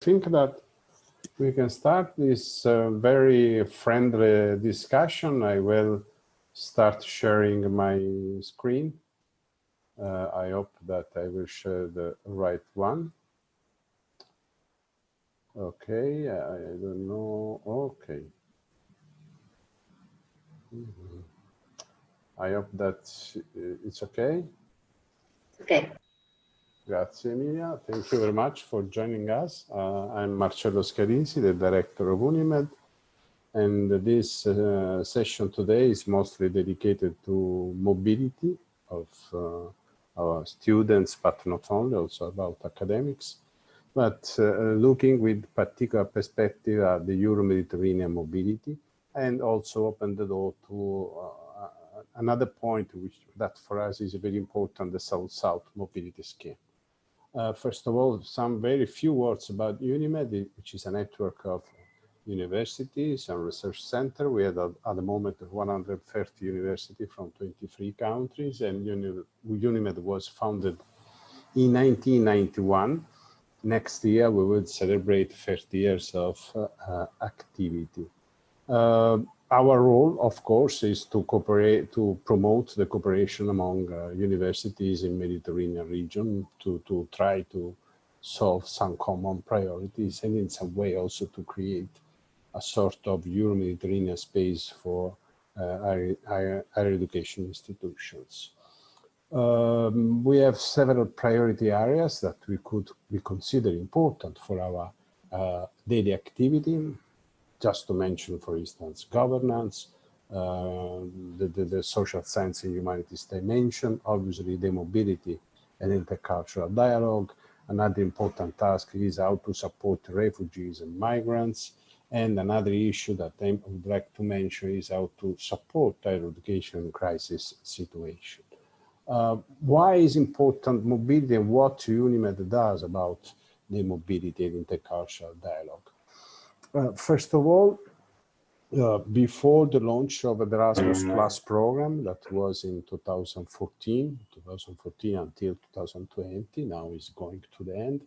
think that we can start this uh, very friendly discussion. I will start sharing my screen. Uh, I hope that I will share the right one. Okay, I don't know. Okay. Mm -hmm. I hope that it's okay. Okay. Grazie Emilia. Thank you very much for joining us. Uh, I'm Marcello Scalisi, the director of Unimed. And this uh, session today is mostly dedicated to mobility of uh, our students, but not only, also about academics. But uh, looking with particular perspective at the Euro-Mediterranean mobility and also open the door to uh, another point which that for us is very important, the South-South mobility scheme. Uh, first of all, some very few words about UNIMED, which is a network of universities and research center. We had at, at the moment 130 universities from 23 countries and Uni UNIMED was founded in 1991. Next year, we will celebrate 30 years of uh, uh, activity. Uh, our role, of course, is to cooperate, to promote the cooperation among uh, universities in Mediterranean region to, to try to solve some common priorities and in some way also to create a sort of Euro-Mediterranean space for uh, higher, higher, higher, education institutions. Um, we have several priority areas that we could we consider important for our uh, daily activity just to mention, for instance, governance, uh, the, the, the, social science and humanities dimension, obviously the mobility and intercultural dialogue. Another important task is how to support refugees and migrants. And another issue that I would like to mention is how to support higher education crisis situation. Uh, why is important mobility and what UNIMED does about the mobility and intercultural dialogue? Uh, first of all, uh, before the launch of the Erasmus mm-hmm. Plus program, that was in 2014, 2014 until 2020, now is going to the end.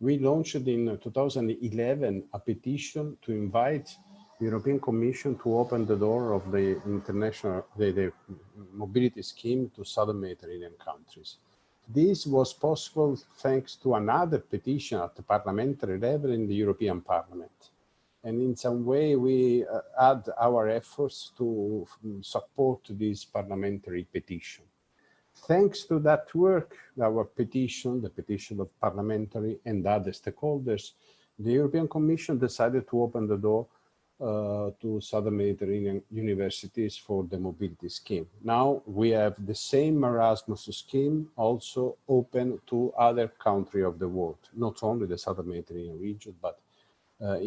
We launched in 2011 a petition to invite the European Commission to open the door of the international the, the mobility scheme to southern Mediterranean countries. This was possible thanks to another petition at the parliamentary level in the European Parliament and in some way we uh, add our efforts to um, support this parliamentary petition. Thanks to that work, our petition, the petition of parliamentary and other stakeholders, the European Commission decided to open the door uh, to Southern Mediterranean universities for the mobility scheme. Now we have the same Erasmus scheme also open to other countries of the world, not only the Southern Mediterranean region, but uh,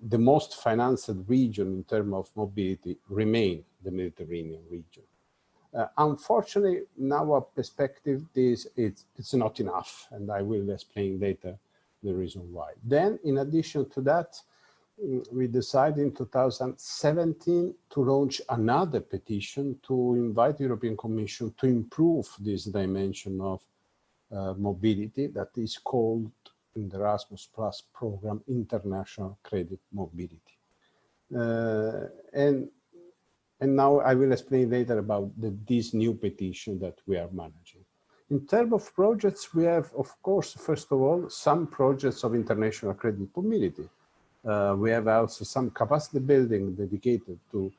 the most financed region in terms of mobility remain the Mediterranean region. Uh, unfortunately, in our perspective, this it's, it's not enough, and I will explain later the reason why. Then, in addition to that, we decided in 2017 to launch another petition to invite the European Commission to improve this dimension of uh, mobility that is called in the Erasmus Plus program, International Credit Mobility. Uh, and, and now I will explain later about the, this new petition that we are managing. In terms of projects, we have, of course, first of all, some projects of international credit mobility. Uh, we have also some capacity building dedicated to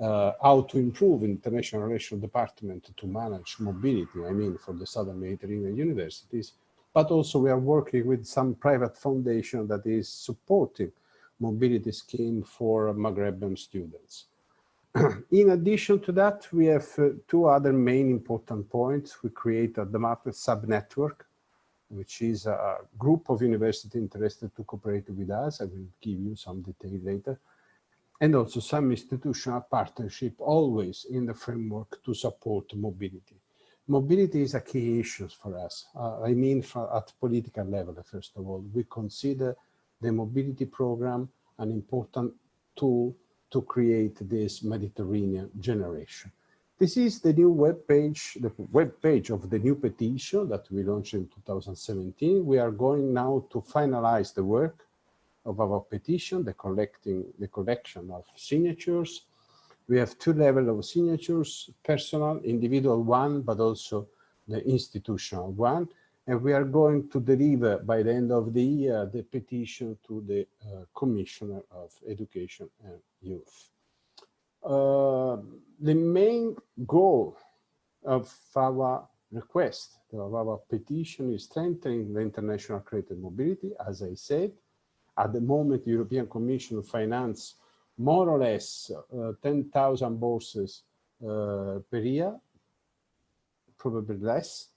uh, how to improve international relations department to manage mobility, I mean, for the Southern Mediterranean universities but also we are working with some private foundation that is supporting mobility scheme for Maghrebian students. In addition to that, we have uh, two other main important points. We created the Market Sub-Network, which is a group of universities interested to cooperate with us. I will give you some detail later. And also some institutional partnership, always in the framework to support mobility. Mobility is a key issue for us. Uh, I mean, for, at political level, first of all, we consider the mobility program an important tool to create this Mediterranean generation. This is the new web page, the web page of the new petition that we launched in 2017. We are going now to finalize the work of our petition, the collecting, the collection of signatures. We have two levels of signatures, personal, individual one, but also the institutional one. And we are going to deliver by the end of the year the petition to the uh, Commissioner of Education and Youth. Uh, the main goal of our request, of our petition is strengthening the international credit mobility, as I said. At the moment, the European Commission finance more or less uh, 10,000 bourses uh, per year, probably less.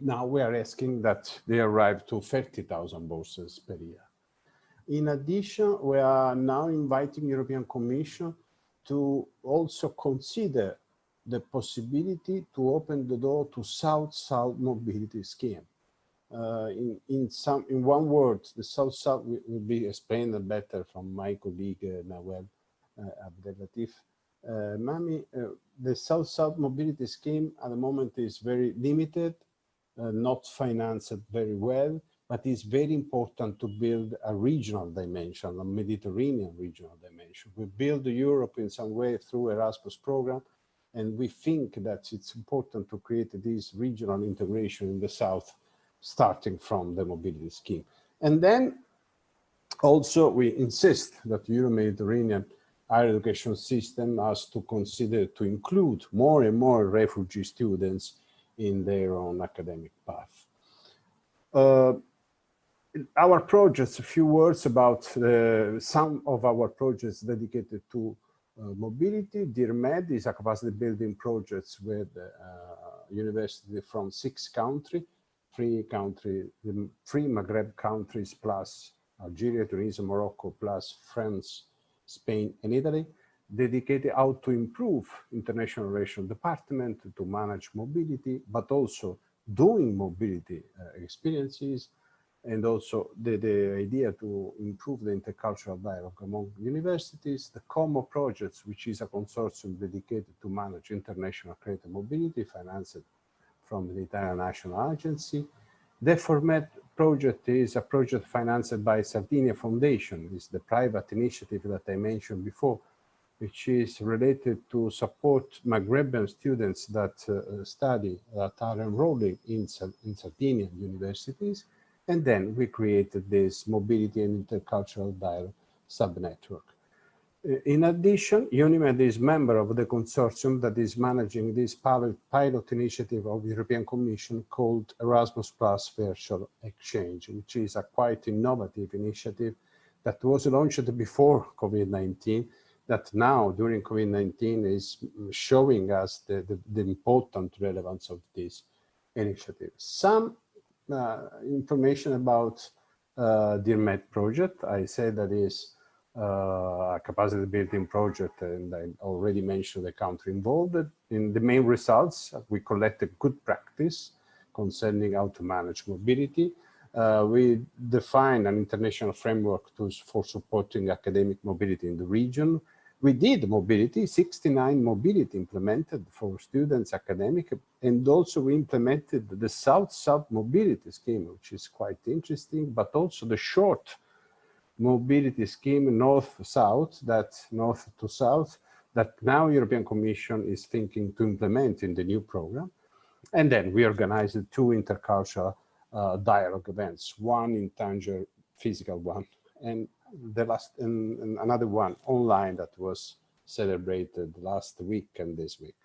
Now we are asking that they arrive to 30,000 bourses per year. In addition, we are now inviting European Commission to also consider the possibility to open the door to South-South mobility scheme. Uh, in, in some, in one word, the South-South will, will, be explained better from my colleague uh, Nawel uh, Abdellatif. Uh, Mami, the South-South mobility scheme at the moment is very limited, not financed very well, but it's very important to build a regional dimension, a Mediterranean regional dimension. We build Europe in some way through Erasmus program, and we think that it's important to create this regional integration in the South, starting from the mobility scheme. And then also we insist that Euro-Mediterranean higher education system has to consider to include more and more refugee students in their own academic path. Uh, our projects, a few words about uh, some of our projects dedicated to uh, mobility. DIRMED is a capacity building project with uh, university from six countries, three country, three Maghreb countries plus Algeria, Tunisia, Morocco, plus France, Spain, and Italy, dedicated how to improve international relations department to manage mobility, but also doing mobility uh, experiences, and also the, the idea to improve the intercultural dialogue among universities, the COMO projects, which is a consortium dedicated to manage international credit mobility, financed from the Italian National Agency. The FORMET project is a project financed by Sardinia Foundation, It's the private initiative that I mentioned before, which is related to support Maghrebian students that uh, study, that are enrolling in, in Sardinian universities, and then we created this mobility and intercultural dialogue subnetwork. Uh, in addition, UNIMED is member of the consortium that is managing this pilot, pilot initiative of the European Commission called Erasmus Plus Virtual Exchange, which is a quite innovative initiative that was launched before COVID-19, that now during COVID-19 is showing us the, the, the important relevance of this initiative. Some uh, information about uh, DIRMED project. I say that is uh, capacity building project and I already mentioned the country involved. In the main results, we collected good practice concerning how to manage mobility. Uh, we defined an international framework to, for supporting academic mobility in the region we did mobility, 69 mobility implemented for students academic, and also we implemented the South-South mobility scheme, which is quite interesting, but also the short mobility scheme North-South, that North to South, that now European Commission is thinking to implement in the new program. And then we organized two intercultural uh, dialogue events, one in Tangier, physical one, and the last and, and another one online that was celebrated last week and this week.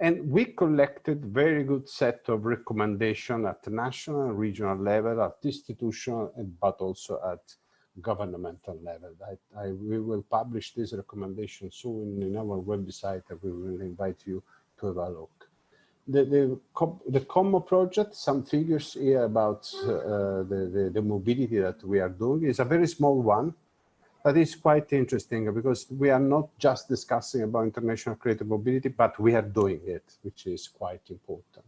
And we collected very good set of recommendation at national and regional level, at institutional, but also at governmental level. I, I, we will publish this recommendation soon in our website and we will invite you to have a look the the the project, some figures here about uh, the, the, the mobility that we are doing is a very small one, but it's quite interesting because we are not just discussing about international credit mobility, but we are doing it, which is quite important.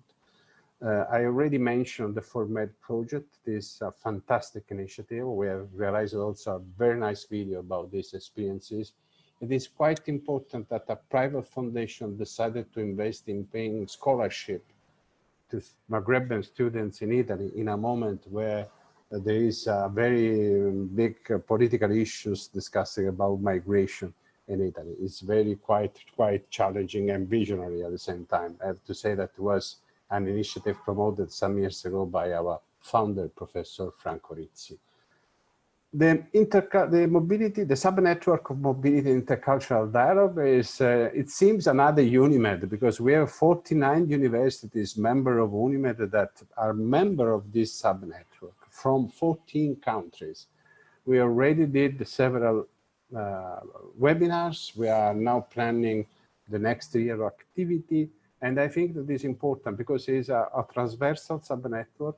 Uh, I already mentioned the FORMED project, this uh, fantastic initiative. We have realized also a very nice video about these experiences it is quite important that a private foundation decided to invest in paying scholarship to Maghrebian students in Italy in a moment where there is a very big political issues discussing about migration in Italy. It's very quite quite challenging and visionary at the same time. I have to say that was an initiative promoted some years ago by our founder, Professor Franco Rizzi. The, the mobility, the subnetwork of mobility intercultural dialogue is, uh, it seems another UNIMED because we have 49 universities member of UNIMED that are member of this subnetwork from 14 countries. We already did several uh, webinars. We are now planning the next year activity. And I think that is important because it is a, a transversal subnetwork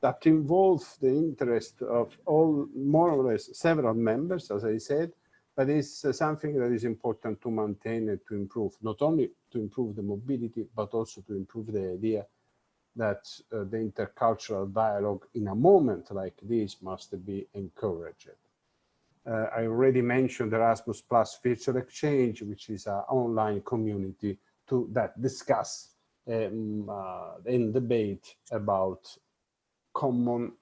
that involves the interest of all, more or less, several members, as I said, but it's uh, something that is important to maintain and to improve, not only to improve the mobility, but also to improve the idea that uh, the intercultural dialogue in a moment like this must be encouraged. Uh, I already mentioned the Erasmus Plus Virtual Exchange, which is an online community to that discuss um, uh, and debate about common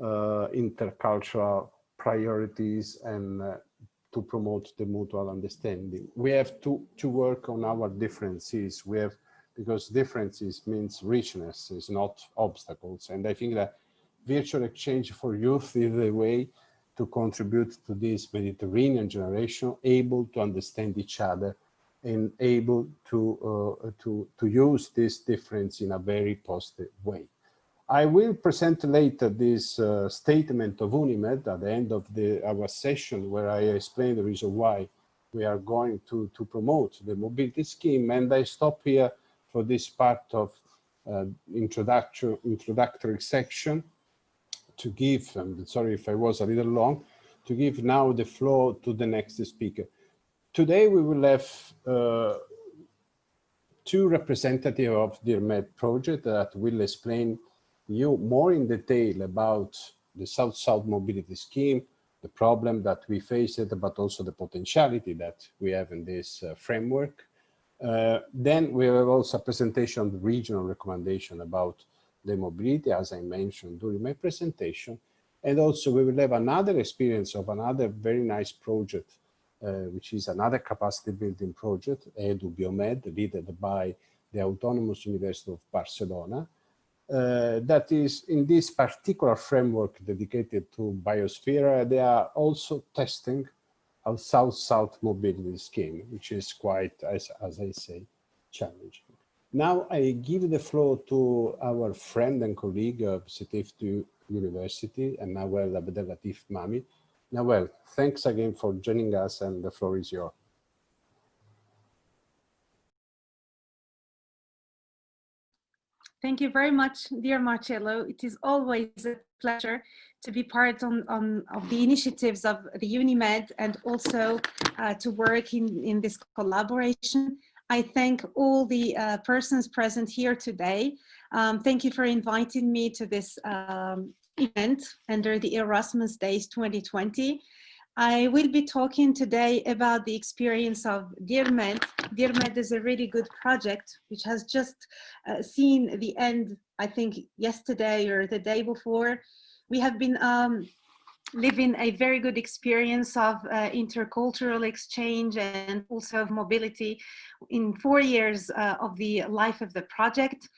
uh, intercultural priorities and uh, to promote the mutual understanding. We have to, to work on our differences. We have, because differences means richness, is not obstacles. And I think that virtual exchange for youth is the way to contribute to this Mediterranean generation, able to understand each other and able to, uh, to, to use this difference in a very positive way. I will present later this uh, statement of UNIMED at the end of the, our session where I explain the reason why we are going to, to promote the mobility scheme. And I stop here for this part of uh, introductory, introductory section to give, and sorry if I was a little long, to give now the floor to the next speaker. Today we will have uh, two representatives of the DIRMED project that will explain you more in detail about the South-South mobility scheme, the problem that we faced, but also the potentiality that we have in this uh, framework. Uh, then we have also a presentation of the regional recommendation about the mobility, as I mentioned during my presentation. And also we will have another experience of another very nice project, which is another capacity building project, EDU Biomed, led by the Autonomous University of Barcelona, uh, that is in this particular framework dedicated to biosphere, they are also testing a South-South mobility scheme, which is quite, as, as I say, challenging. Now I give the floor to our friend and colleague of Sétif 2 University, and Nawel Abdellatif Mami. Nawel, thanks again for joining us and the floor is yours. Thank you very much, dear Marcello. It is always a pleasure to be part on, on of the initiatives of the UNIMED and also uh, to work in, in this collaboration. I thank all the uh, persons present here today. Um, thank you for inviting me to this um, event under the Erasmus Days 2020. I will be talking today about the experience of DIRMED. DIRMED is a really good project which has just uh, seen the end, I think, yesterday or the day before. We have been um, living a very good experience of uh, intercultural exchange and also of mobility in four years uh, of the life of the project.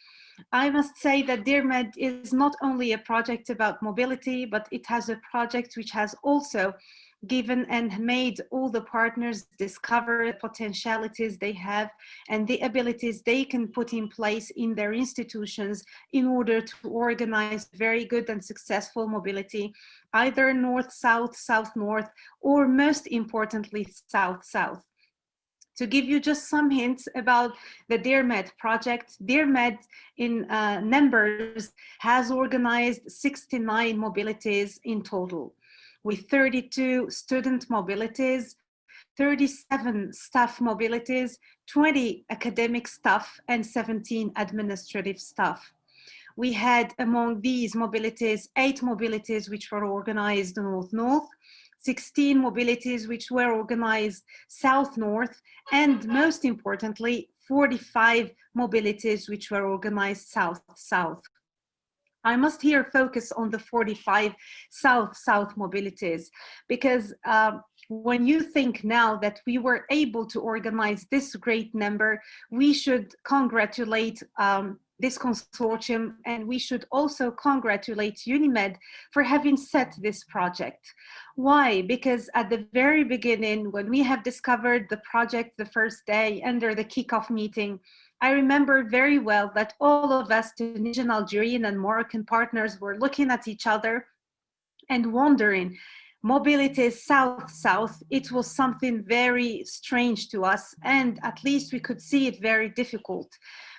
I must say that DIRMED is not only a project about mobility, but it has a project which has also given and made all the partners discover the potentialities they have and the abilities they can put in place in their institutions in order to organize very good and successful mobility, either north-south, south-north, or most importantly, south-south to give you just some hints about the DIRMED project, DIRMED in uh, numbers has organized 69 mobilities in total with 32 student mobilities, 37 staff mobilities, 20 academic staff, and 17 administrative staff. We had among these mobilities, eight mobilities which were organized north-north, 16 mobilities which were organized south-north, and most importantly, 45 mobilities which were organized south-south. I must here focus on the 45 south-south mobilities because um, when you think now that we were able to organize this great number, we should congratulate um, this consortium and we should also congratulate UNIMED for having set this project. Why? Because at the very beginning, when we have discovered the project the first day under the kickoff meeting, I remember very well that all of us Tunisian, Algerian and Moroccan partners were looking at each other and wondering, mobility south-south, it was something very strange to us and at least we could see it very difficult.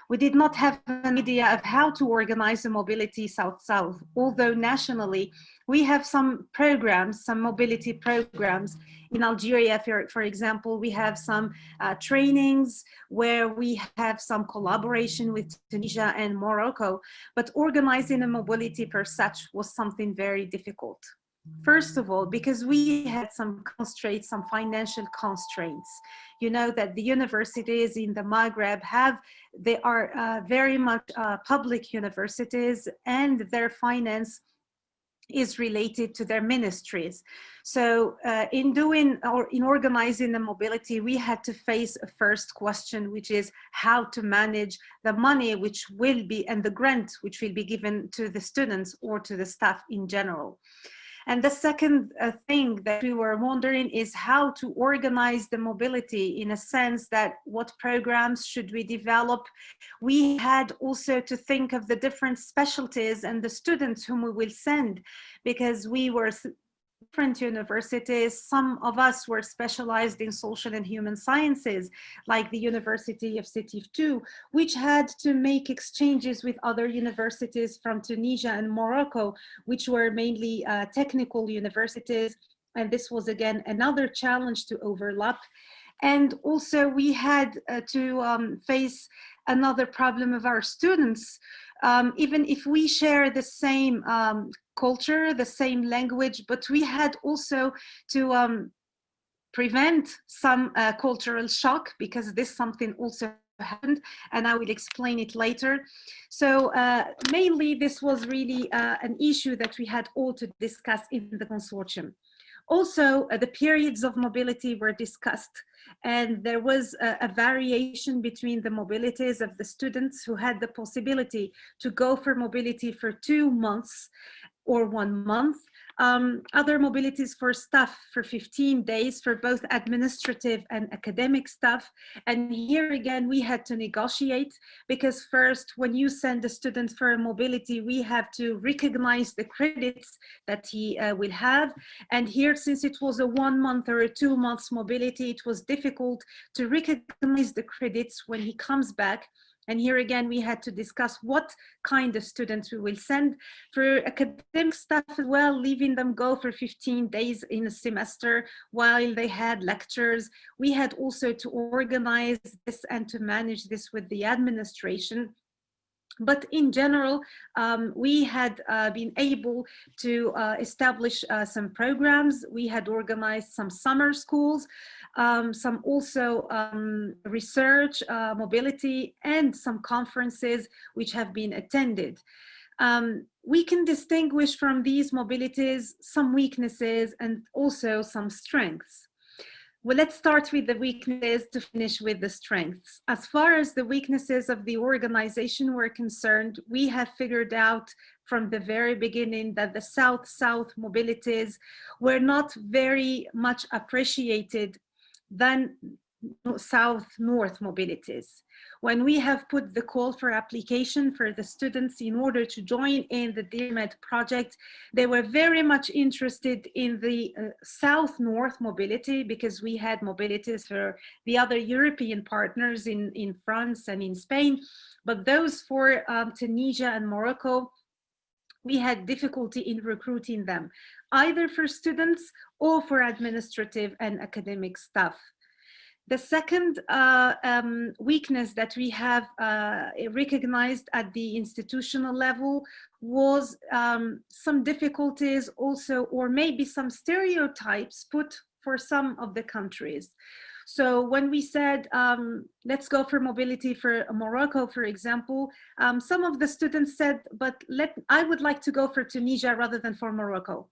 We did not have an idea of how to organize a mobility south-south, although nationally we have some programs, some mobility programs. In Algeria, for, for example, we have some uh, trainings where we have some collaboration with Tunisia and Morocco, but organizing a mobility per such was something very difficult. First of all, because we had some constraints, some financial constraints. You know that the universities in the Maghreb have, they are uh, very much uh, public universities and their finance is related to their ministries. So uh, in doing or in organizing the mobility, we had to face a first question, which is how to manage the money which will be and the grant which will be given to the students or to the staff in general. And the second uh, thing that we were wondering is how to organize the mobility in a sense that what programs should we develop? We had also to think of the different specialties and the students whom we will send because we were different universities. Some of us were specialized in social and human sciences, like the University of Sétif 2, which had to make exchanges with other universities from Tunisia and Morocco, which were mainly uh, technical universities. And this was again another challenge to overlap. And also we had uh, to um, face another problem of our students. Um, even if we share the same um, culture, the same language, but we had also to um, prevent some uh, cultural shock because this something also happened and I will explain it later. So uh, mainly this was really uh, an issue that we had all to discuss in the consortium. Also, uh, the periods of mobility were discussed and there was a, a, variation between the mobilities of the students who had the possibility to go for mobility for two months or one month. Um, other mobilities for staff for 15 days for both administrative and academic staff. And here again, we had to negotiate because first, when you send a student for a mobility, we have to recognize the credits that he uh, will have. And here, since it was a one month or a two months mobility, it was difficult to recognize the credits when he comes back. And here again, we had to discuss what kind of students we will send for academic staff as well, leaving them go for 15 days in a semester while they had lectures. We had also to organize this and to manage this with the administration but in general, um, we had uh, been able to uh, establish uh, some programs. We had organized some summer schools um, some also um, research, uh, mobility, and some conferences which have been attended. Um, we can distinguish from these mobilities some weaknesses and also some strengths. Well, let's start with the weaknesses to finish with the strengths. As far as the weaknesses of the organization were concerned, we have figured out from the very beginning that the South-South mobilities were not very much appreciated than south-north mobilities. When we have put the call for application for the students in order to join in the DIRMED project, they were very much interested in the uh, south-north mobility because we had mobilities for the other European partners in, in France and in Spain, but those for um, Tunisia and Morocco, we had difficulty in recruiting them, either for students or for administrative and academic staff. The second uh, um, weakness that we have uh, recognized at the institutional level was um, some difficulties also, or maybe some stereotypes put for some of the countries. So when we said, um, let's go for mobility for Morocco, for example, um, some of the students said, but let, I would like to go for Tunisia rather than for Morocco.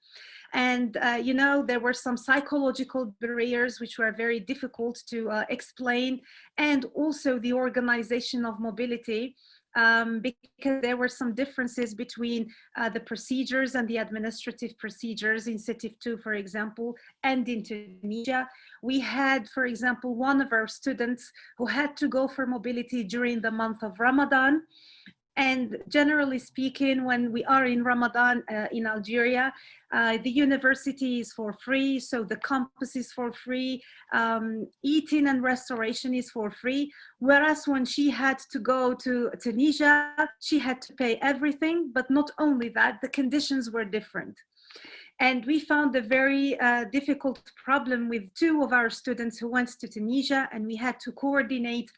And, uh, you know, there were some psychological barriers which were very difficult to uh, explain and also the organization of mobility um, because there were some differences between uh, the procedures and the administrative procedures in Sétif 2, for example, and in Tunisia. We had, for example, one of our students who had to go for mobility during the month of Ramadan. And generally speaking, when we are in Ramadan uh, in Algeria, uh, the university is for free, so the campus is for free, um, eating and restoration is for free. Whereas when she had to go to Tunisia, she had to pay everything, but not only that, the conditions were different. And we found a very uh, difficult problem with two of our students who went to Tunisia and we had to coordinate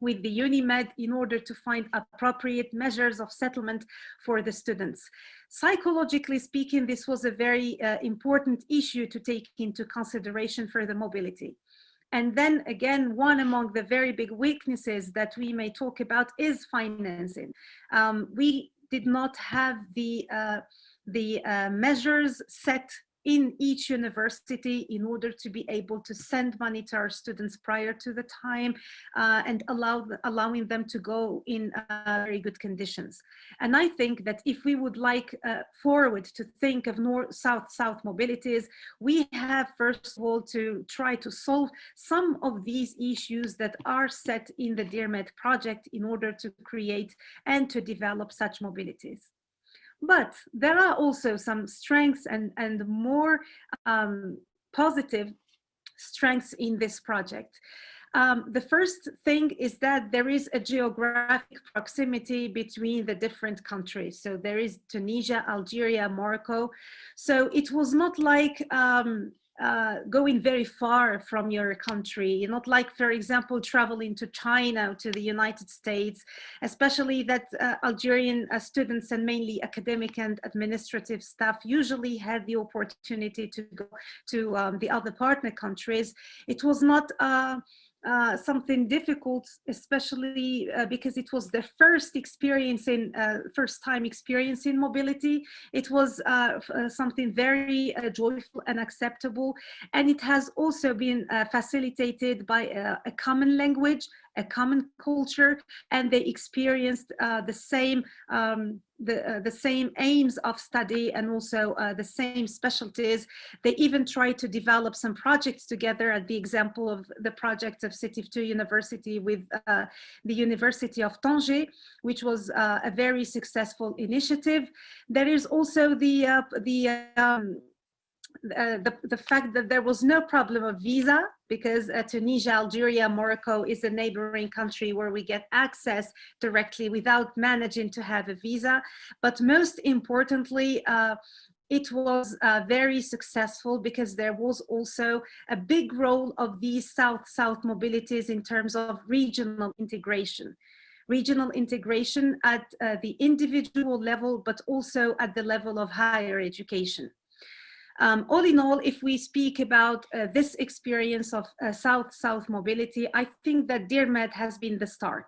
with the UNIMED in order to find appropriate measures of settlement for the students. Psychologically speaking, this was a very uh, important issue to take into consideration for the mobility. And then again, one among the very big weaknesses that we may talk about is financing. Um, we did not have the, uh, the uh, measures set in each university in order to be able to send money to our students prior to the time uh, and allow allowing them to go in uh, very good conditions. And I think that if we would like uh, forward to think of north south south mobilities, we have first of all to try to solve some of these issues that are set in the DIRMED project in order to create and to develop such mobilities. But there are also some strengths and, and more um, positive strengths in this project. Um, the first thing is that there is a geographic proximity between the different countries. So there is Tunisia, Algeria, Morocco. So it was not like um, uh, going very far from your country, not like, for example, traveling to China, to the United States, especially that uh, Algerian uh, students and mainly academic and administrative staff usually had the opportunity to go to um, the other partner countries. It was not uh, uh, something difficult, especially uh, because it was the first experience in uh, first time experience in mobility. It was uh, uh, something very joyful and acceptable. And it has also been facilitated by a common language, a common culture, and they experienced the same um, the, uh, the same aims of study and also uh, the same specialties. They even try to develop some projects together at the example of the project of Sétif 2 University with uh, the University of Tanger, which was uh, a very successful initiative. There is also the, uh, the um, uh, the, the fact that there was no problem of visa because uh, Tunisia, Algeria, Morocco is a neighboring country where we get access directly without managing to have a visa. But most importantly, uh, it was uh, very successful because there was also a big role of these South-South mobilities in terms of regional integration regional integration at uh, the individual level, but also at the level of higher education. Um, all in all, if we speak about uh, this experience of South-South uh, mobility, I think that DIRMED has been the start.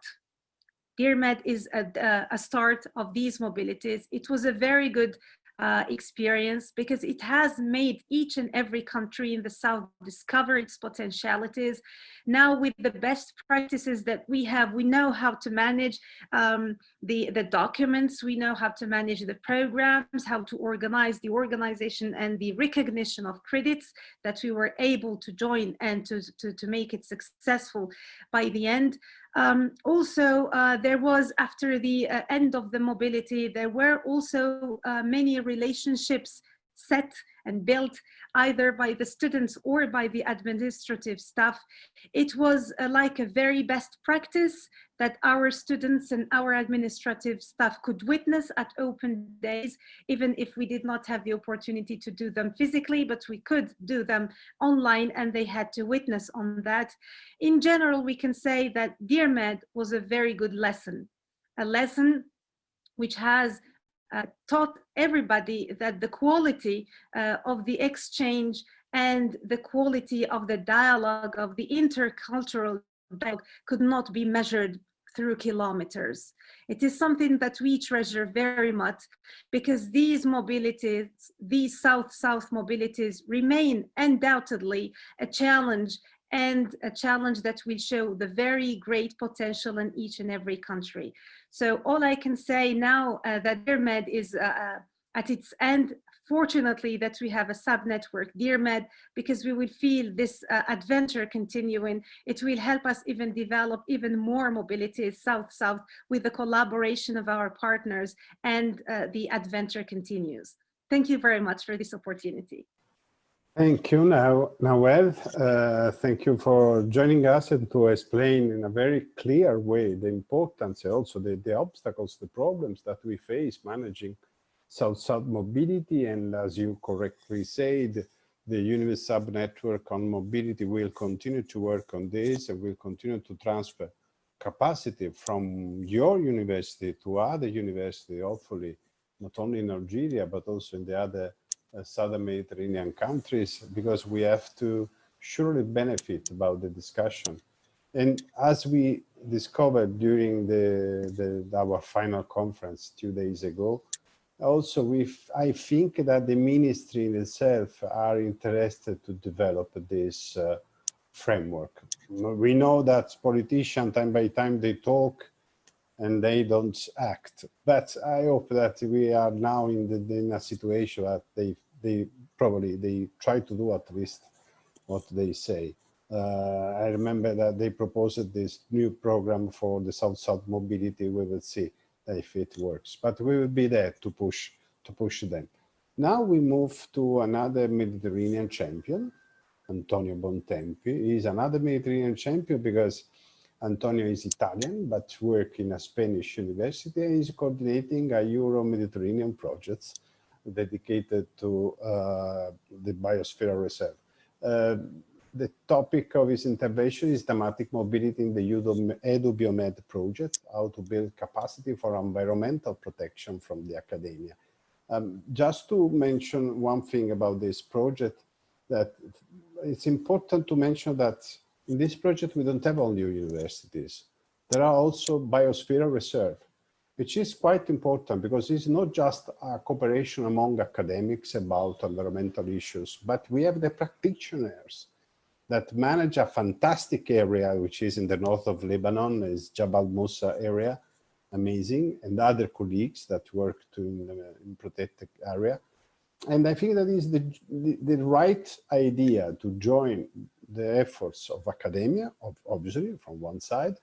DIRMED is a, a, start of these mobilities. It was a very good uh, experience because it has made each and every country in the South discover its potentialities. Now with the best practices that we have, we know how to manage um, the, the documents, we know how to manage the programs, how to organize the organization and the recognition of credits that we were able to join and to, to, to make it successful by the end. Um, also, uh, there was, after the uh, end of the mobility, there were also uh, many relationships set and built either by the students or by the administrative staff. It was uh, like a very best practice that our students and our administrative staff could witness at open days, even if we did not have the opportunity to do them physically, but we could do them online and they had to witness on that. In general, we can say that DIRMED was a very good lesson, a lesson which has taught everybody that the quality uh, of the exchange and the quality of the dialogue of the intercultural dialogue could not be measured through kilometers. It is something that we treasure very much because these mobilities, these South-South mobilities remain undoubtedly a challenge and a challenge that will show the very great potential in each and every country. So all I can say now uh, that DIRMED is uh, uh, at its end, fortunately that we have a sub-network, DIRMED, because we will feel this uh, adventure continuing. It will help us even develop even more mobility south-south with the collaboration of our partners and uh, the adventure continues. Thank you very much for this opportunity. Thank you, now, Nawel. Uh, thank you for joining us and to explain in a very clear way the importance, also the, the obstacles, the problems that we face managing South-South mobility. And as you correctly said, the UNIMED sub-network on mobility will continue to work on this and will continue to transfer capacity from your university to other university, hopefully, not only in Algeria, but also in the other southern Mediterranean countries because we have to surely benefit about the discussion. And as we discovered during the, the our final conference two days ago, also we I think that the ministry in itself are interested to develop this uh, framework. We know that politicians time by time they talk and they don't act. But I hope that we are now in, the, in a situation that they, they probably they try to do at least what they say. Uh, I remember that they proposed this new program for the South-South mobility. We will see if it works, but we will be there to push to push them. Now we move to another Mediterranean champion, Antonio Bontempi. He's another Mediterranean champion because Antonio is Italian, but work in a Spanish university and is coordinating a Euro-Mediterranean project dedicated to uh, the biosphere reserve. Uh, the topic of his intervention is thematic mobility in the Edu Biomed project, how to build capacity for environmental protection from the academia. Um, just to mention one thing about this project, that it's important to mention that in this project, we don't have only universities. There are also biosphere reserve, which is quite important because it's not just a cooperation among academics about environmental issues, but we have the practitioners that manage a fantastic area, which is in the north of Lebanon, is Jabal Musa area, amazing, and other colleagues that work in, in protected area. And I think that is the, the, the right idea to join the efforts of academia, of, obviously from one side,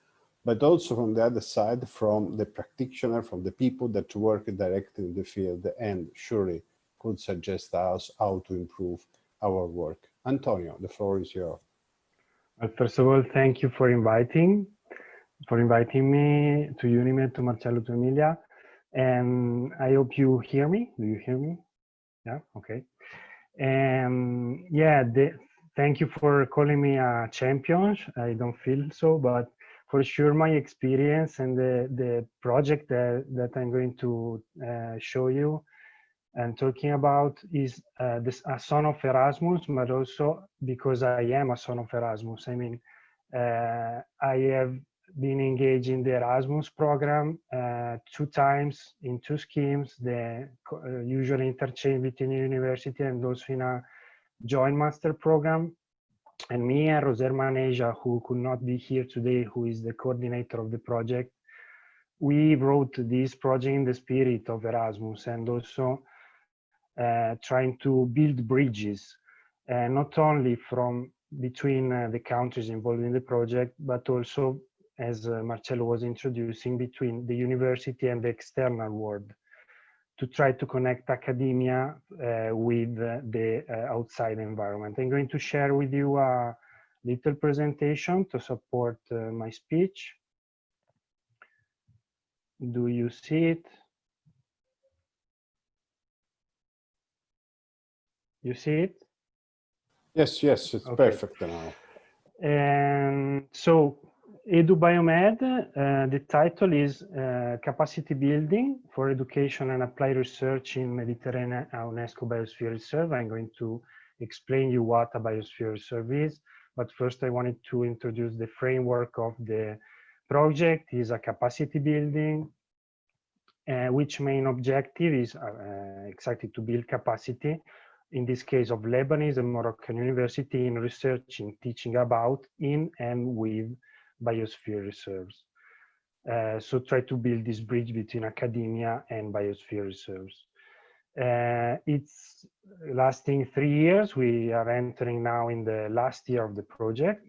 but also from the other side, from the practitioner, from the people that work directly in the field and surely could suggest us how to improve our work. Antonio, the floor is yours. Well, first of all, thank you for inviting, for inviting me to UNIMED, to Marcello, to Emilia. And I hope you hear me. Do you hear me? Yeah, okay. And yeah, the, thank you for calling me a champion. I don't feel so, but for sure my experience and the, the project that, that I'm going to uh, show you and talking about is uh, this, a son of Erasmus, but also because I am a son of Erasmus. I mean, uh, I have been engaged in the Erasmus program uh, two times in two schemes, the uh, usual interchange between university and also in a joint master program. And me and Roser Maneja, who could not be here today, who is the coordinator of the project, we wrote this project in the spirit of Erasmus and also uh, trying to build bridges, uh, not only from between uh, the countries involved in the project, but also, as uh, Marcello was introducing, between the university and the external world to try to connect academia uh, with the uh, outside environment. I'm going to share with you a little presentation to support uh, my speech. Do you see it? You see it? Yes, yes, it's Okay. perfect now. And so EduBiomed, uh, the title is uh, Capacity Building for Education and Applied Research in Mediterranean UNESCO Biosphere Reserve. I'm going to explain you what a biosphere reserve is. But first I wanted to introduce the framework of the project is a capacity building, uh, which main objective is uh, exactly to build capacity in this case of Lebanese and Moroccan University in researching, teaching about, in and with biosphere reserves. Uh, so try to build this bridge between academia and biosphere reserves. Uh, it's lasting three years. We are entering now in the last year of the project.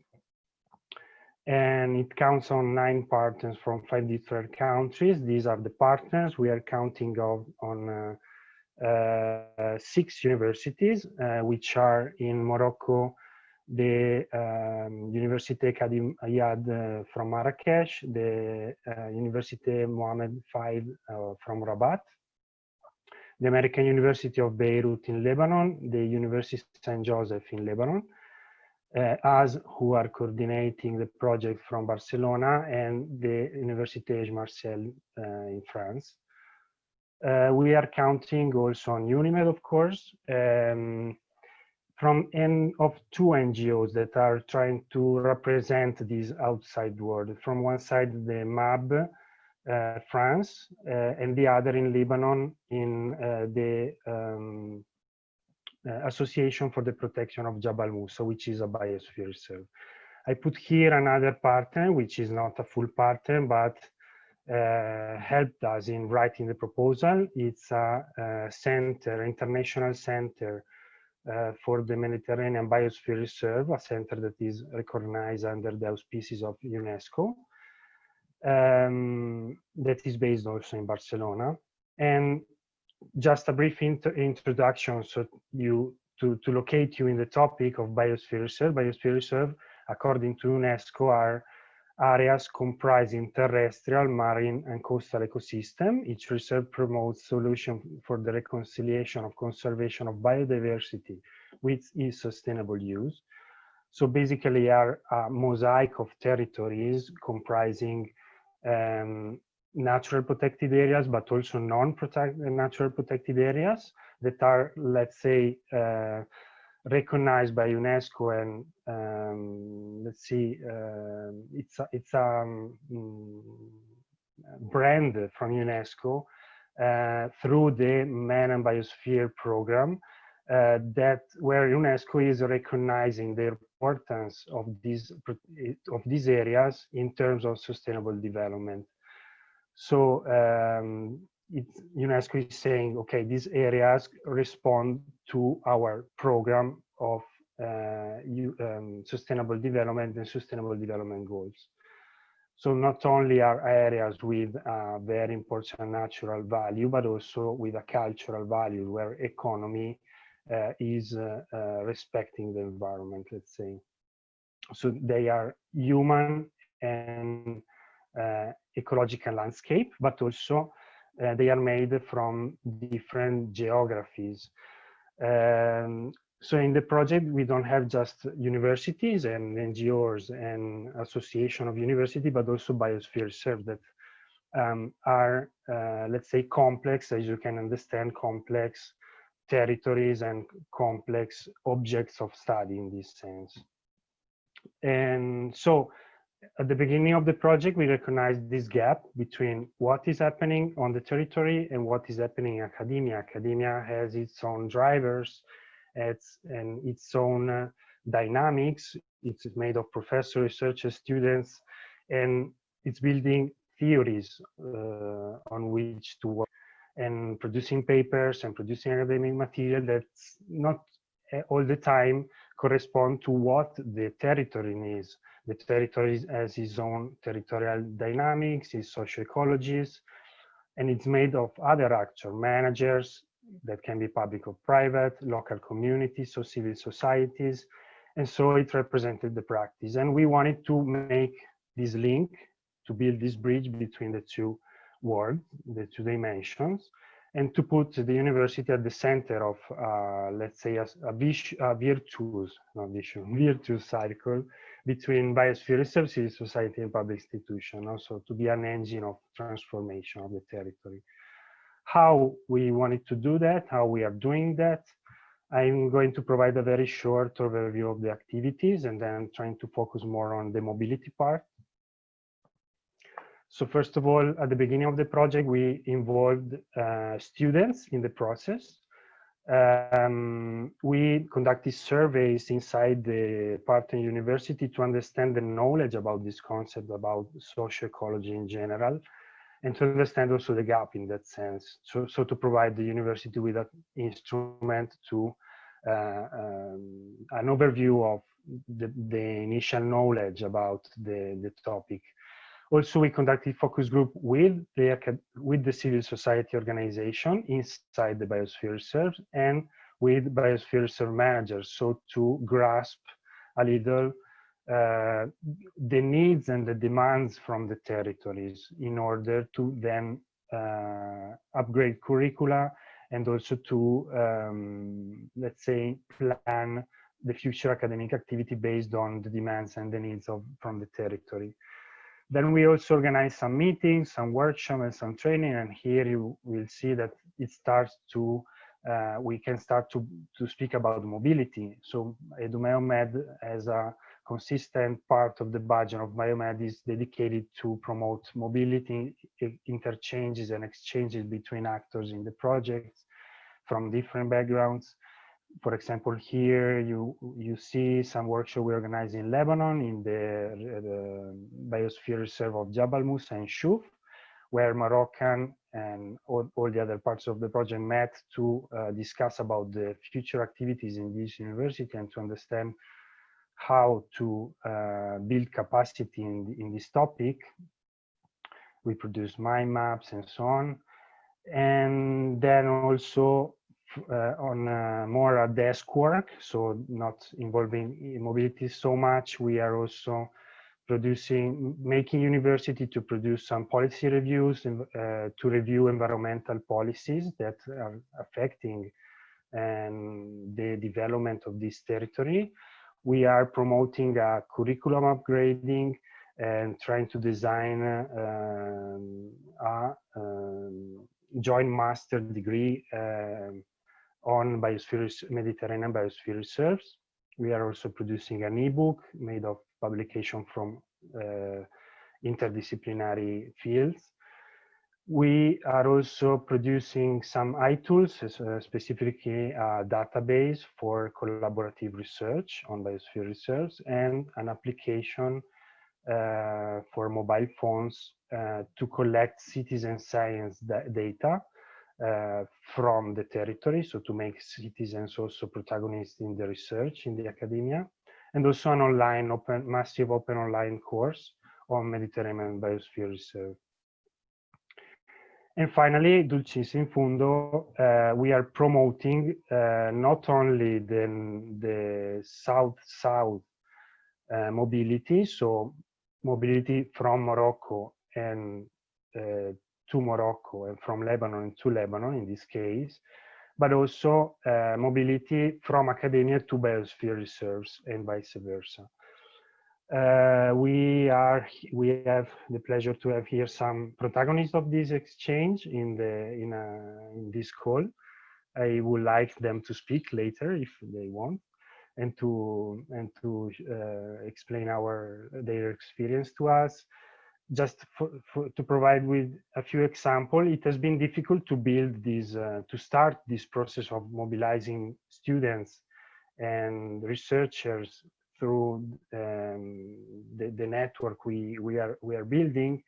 And it counts on nine partners from five different countries. These are the partners we are counting of, on uh, uh, six universities, uh, which are in Morocco, the um, Université Cadi Ayyad uh, from Marrakesh, the uh, Université Mohammed V uh, from Rabat, the American University of Beirut in Lebanon, the University St. Joseph in Lebanon, uh, us who are coordinating the project from Barcelona and the Université Marcel in France. Uh, we are counting also on UNIMED, of course, um, from N of two NGOs that are trying to represent this outside world. From one side, the MAB, uh, France, uh, and the other in Lebanon in uh, the um, uh, Association for the Protection of Jabal Musa, which is a biosphere reserve. I put here another partner, which is not a full partner, but uh, helped us in writing the proposal. It's a, a center, international center uh, for the Mediterranean Biosphere Reserve, a center that is recognized under the auspices of UNESCO, um, that is based also in Barcelona. And just a brief int introduction so you to, to locate you in the topic of Biosphere Reserve. Biosphere Reserve, according to UNESCO, are areas comprising terrestrial, marine, and coastal ecosystem. Each reserve promotes solutions for the reconciliation of conservation of biodiversity with its sustainable use. So basically are a mosaic of territories comprising um, natural protected areas, but also non-natural protected areas that are, let's say, uh, recognized by UNESCO and um, let's see, uh, it's a, it's a um, brand from UNESCO uh, through the Man and Biosphere program uh, that where UNESCO is recognizing the importance of these of these areas in terms of sustainable development. So um, it's, UNESCO is saying, okay, these areas respond to our program of uh, you, um, sustainable development and sustainable development goals. So not only are areas with a very important natural value, but also with a cultural value where economy uh, is uh, uh respecting the environment, let's say. So they are human and uh, ecological landscape, but also uh, they are made from different geographies. Um, so in the project, we don't have just universities and NGOs and association of university, but also biosphere reserve that um, are, uh, let's say, complex, as you can understand, complex territories and complex objects of study in this sense. And so at the beginning of the project, we recognized this gap between what is happening on the territory and what is happening in academia. Academia has its own drivers it's, and its own uh, dynamics. It's made of professors, researchers, students, and it's building theories uh, on which to work and producing papers and producing academic material that's not uh, all the time correspond to what the territory needs. The territory has its own territorial dynamics, its socio-ecologies, and it's made of other actors, managers that can be public or private, local communities, so civil societies, and so it represented the practice. And we wanted to make this link, to build this bridge between the two worlds, the two dimensions, and to put the university at the center of, uh, let's say, a, a, a virtuous, not vicious, virtuous cycle between biosphere reserve, civil society, and public institution, also to be an engine of transformation of the territory. How we wanted to do that, how we are doing that, I'm going to provide a very short overview of the activities and then trying to focus more on the mobility part. So first of all, at the beginning of the project, we involved uh, students in the process. Um, we conducted surveys inside the partner university to understand the knowledge about this concept, about social ecology in general, and to understand also the gap in that sense. So, so to provide the university with an instrument to uh, um, an overview of the, the initial knowledge about the, the topic also, we conducted focus group with the, with the civil society organization inside the biosphere reserve and with biosphere reserve managers. So to grasp a little uh, the needs and the demands from the territories in order to then uh, upgrade curricula and also to, um, let's say, plan the future academic activity based on the demands and the needs of from the territory. Then we also organize some meetings, some workshops, and some training. And here you will see that it starts to, uh, we can start to, to speak about mobility. So EduBiomed as a consistent part of the budget of Biomed is dedicated to promote mobility, interchanges and exchanges between actors in the projects from different backgrounds for example, here you you see some workshop we organized in Lebanon in the, the biosphere reserve of Jabal Musa and Shouf, where Moroccan and all, all, the other parts of the project met to uh, discuss about the future activities in this university and to understand how to uh, build capacity in, in this topic. We produce mind maps and so on. And then also on uh, more desk work, so not involving mobility so much. We are also producing, making university to produce some policy reviews and uh, to review environmental policies that are affecting um, the development of this territory. We are promoting a curriculum upgrading and trying to design um, a um, joint master degree um, on biosphere, Mediterranean biosphere reserves. We are also producing an ebook made of publication from uh, interdisciplinary fields. We are also producing some iTools, uh, specifically a database for collaborative research on biosphere reserves and an application uh, for mobile phones uh, to collect citizen science data uh, from the territory, so to make citizens also protagonists in the research in the academia, and also an online open, massive open online course on Mediterranean biosphere reserve. And finally, Dulcis in Fundo, uh, we are promoting uh, not only the, the south-south mobility, so mobility from Morocco and to Morocco and from Lebanon to Lebanon in this case, but also uh, mobility from academia to biosphere reserves and vice versa. Uh, we are we have the pleasure to have here some protagonists of this exchange in the in a, in this call. I would like them to speak later if they want, and to and to uh, explain our their experience to us just for, for, to provide with a few examples, it has been difficult to build this, uh, to start this process of mobilizing students and researchers through um, the, the, network we, we, are, we are building.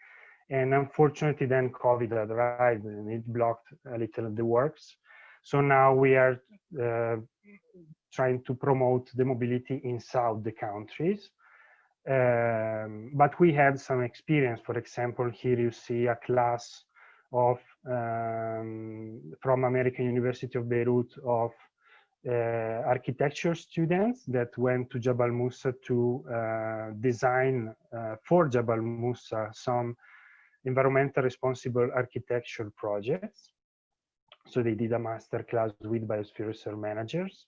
And unfortunately, then COVID arrived and it blocked a little of the works. So now we are uh, trying to promote the mobility inside the countries um, but we had some experience. For example, here you see a class of um, from American University of Beirut of uh, architecture students that went to Jabal Musa to uh, design uh, for Jabal Musa some environmental responsible architecture projects. So they did a master class with biosphere reserve managers.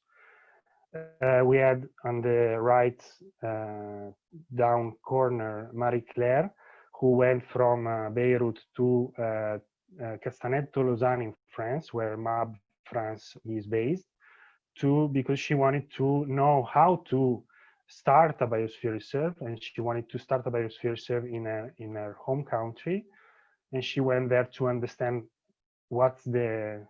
Uh, we had on the right uh, down corner Marie Claire, who went from uh, Beirut to uh, uh, Castanet-Tolosan in France, where MAB France is based, to because she wanted to know how to start a biosphere reserve, and she wanted to start a biosphere reserve in a, in her home country, and she went there to understand what's the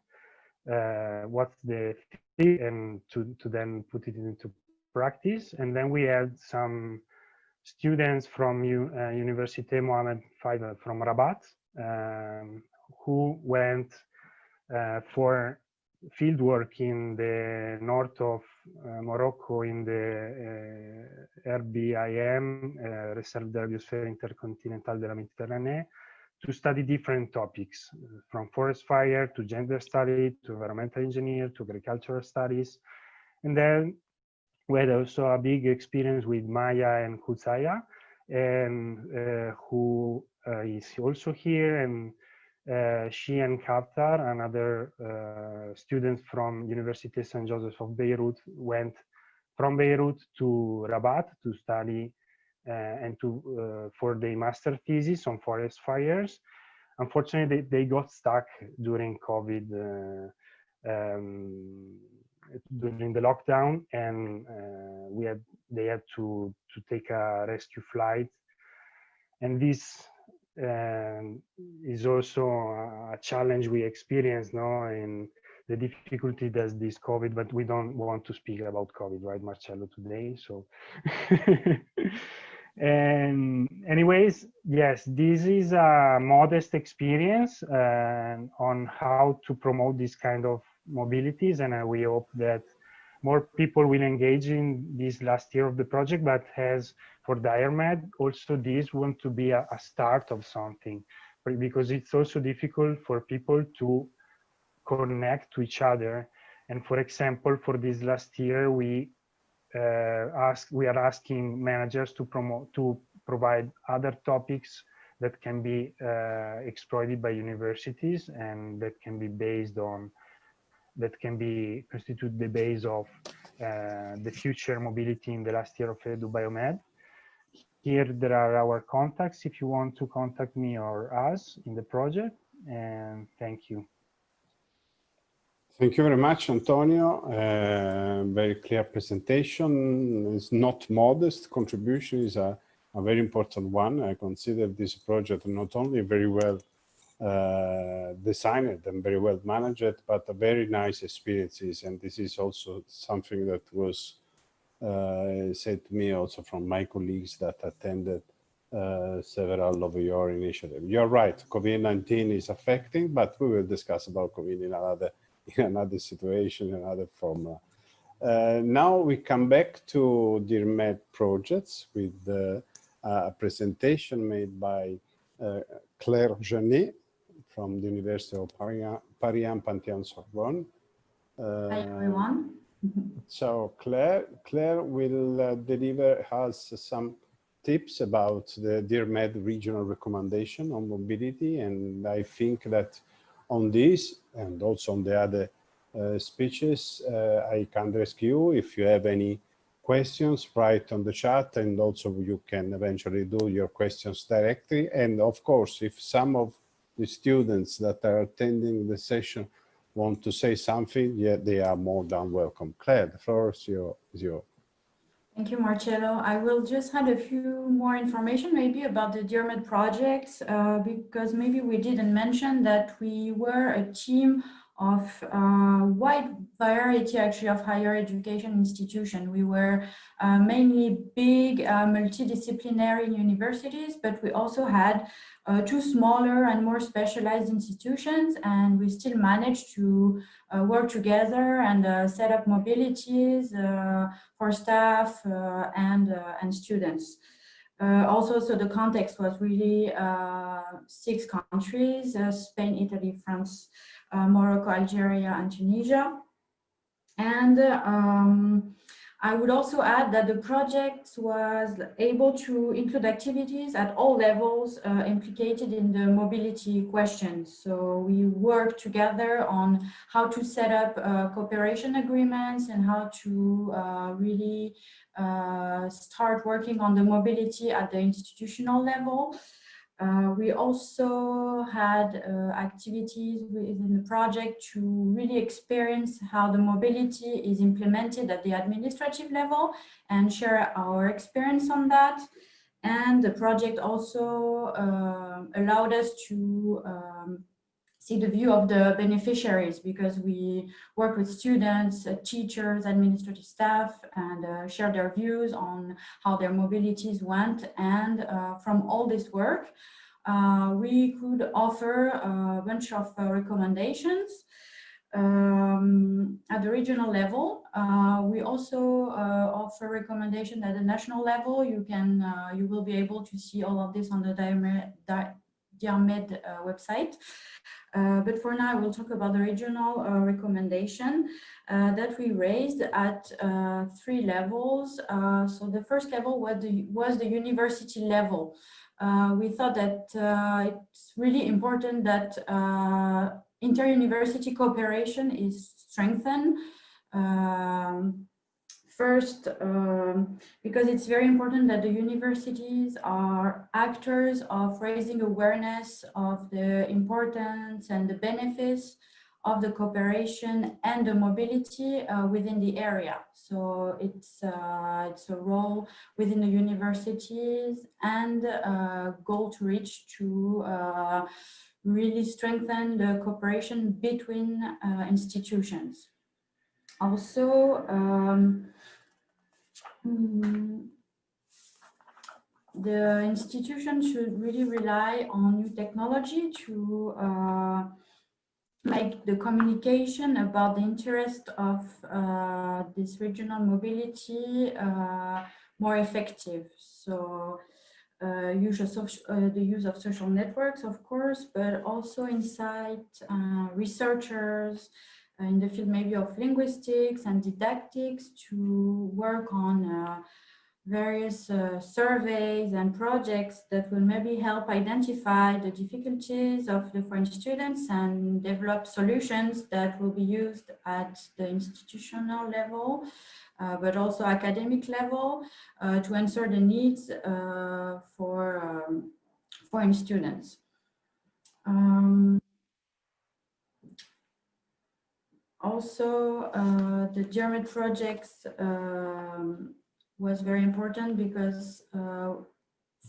uh, what's the and to, to then put it into practice. And then we had some students from U, uh, Université Mohammed Faisal from Rabat um, who went uh, for field work in the north of uh, Morocco in the uh, RBIM, uh, Reserve Biosphère Intercontinentale de la Méditerranée, to study different topics from forest fire to gender study to environmental engineer to agricultural studies. And then we had also a big experience with Maya and Kutsaya, and uh, who uh, is also here. And uh, she and Kaftar, another uh, students from University St. Joseph of Beirut, went from Beirut to Rabat to study uh, and to uh, for the master thesis on forest fires. Unfortunately, they, they got stuck during COVID, uh, um, during the lockdown, and we had they had to to take a rescue flight, and this um, is also a challenge we experience now in the difficulty that this COVID, but we don't want to speak about COVID, right, Marcello, today. So and anyways yes this is a modest experience uh, on how to promote this kind of mobilities. And uh, we hope that more people will engage in this last year of the project but as for DIRMED also this want to be a, a start of something because it's also difficult for people to connect to each other. And for example for this last year we ask we are asking managers to promote to provide other topics that can be uh, exploited by universities and that can be based on that can be constitute the base of uh, the future mobility in the last year of Edu Biomed. Here there are our contacts if you want to contact me or us in the project and thank you. Thank you very much, Antonio. Uh, very clear presentation. It's not modest. Contribution is a, a, very important one. I consider this project not only very well uh, designed and very well managed, but a very nice experiences. And this is also something that was uh, said to me also from my colleagues that attended uh, several of your initiatives. You're right, COVID-19 is affecting, but we will discuss about COVID in another in another situation, another form. Uh, now we come back to DIRMED projects with uh, a presentation made by uh, Claire Janet from the University of Paris, Paris Panthéon Sorbonne. Hi everyone. so Claire, Claire will uh, deliver us some tips about the DIRMED regional recommendation on mobility and I think that on this and also on the other uh, speeches, uh, I can rescue if you have any questions, write on the chat and also you can eventually do your questions directly. And of course, if some of the students that are attending the session want to say something, yeah, they are more than welcome. Claire, the floor is your, is your Thank you, Marcello. I will just add a few more information maybe about the DIRMED projects, uh, because maybe we didn't mention that we were a team of uh, wide variety actually of higher education institution. We were uh, mainly big uh, multidisciplinary universities, but we also had uh, two smaller and more specialized institutions, and we still managed to uh, work together and uh, set up mobilities for staff and, and students. Uh, also, so the context was really uh, six countries, uh, Spain, Italy, France, uh, Morocco, Algeria, and Tunisia. And um, I would also add that the project was able to include activities at all levels uh, implicated in the mobility questions. So we worked together on how to set up uh, cooperation agreements and how to uh, really uh, start working on the mobility at the institutional level. Uh, we also had uh, activities within the project to really experience how the mobility is implemented at the administrative level and share our experience on that. And the project also uh, allowed us to um, see the view of the beneficiaries because we work with students, uh, teachers, administrative staff, and uh, share their views on how their mobilities went. And uh, from all this work, uh, we could offer a bunch of uh, recommendations um, at the regional level. Uh, we also offer recommendations at the national level. You can, you will be able to see all of this on the DIRMED website. Uh, but for now, I will talk about the regional uh, recommendation uh, that we raised at uh, three levels. Uh, so the first level was the, was the university level. Uh, we thought that it's really important that inter-university cooperation is strengthened. Um, First, um, because it's very important that the universities are actors of raising awareness of the importance and the benefits of the cooperation and the mobility uh, within the area. So it's, uh, it's a role within the universities and a goal to reach to uh, really strengthen the cooperation between uh, institutions. Also, um, Hmm. the institution should really rely on new technology to uh, make the communication about the interest of uh, this regional mobility uh, more effective. So uh, use of, uh, the use of social networks, of course, but also inside uh, researchers, in the field maybe of linguistics and didactics to work on uh, various uh, surveys and projects that will maybe help identify the difficulties of the foreign students and develop solutions that will be used at the institutional level, uh, but also academic level uh, to answer the needs uh, for um, foreign students. Um, also, uh, the DIRMED projects um, was very important because uh,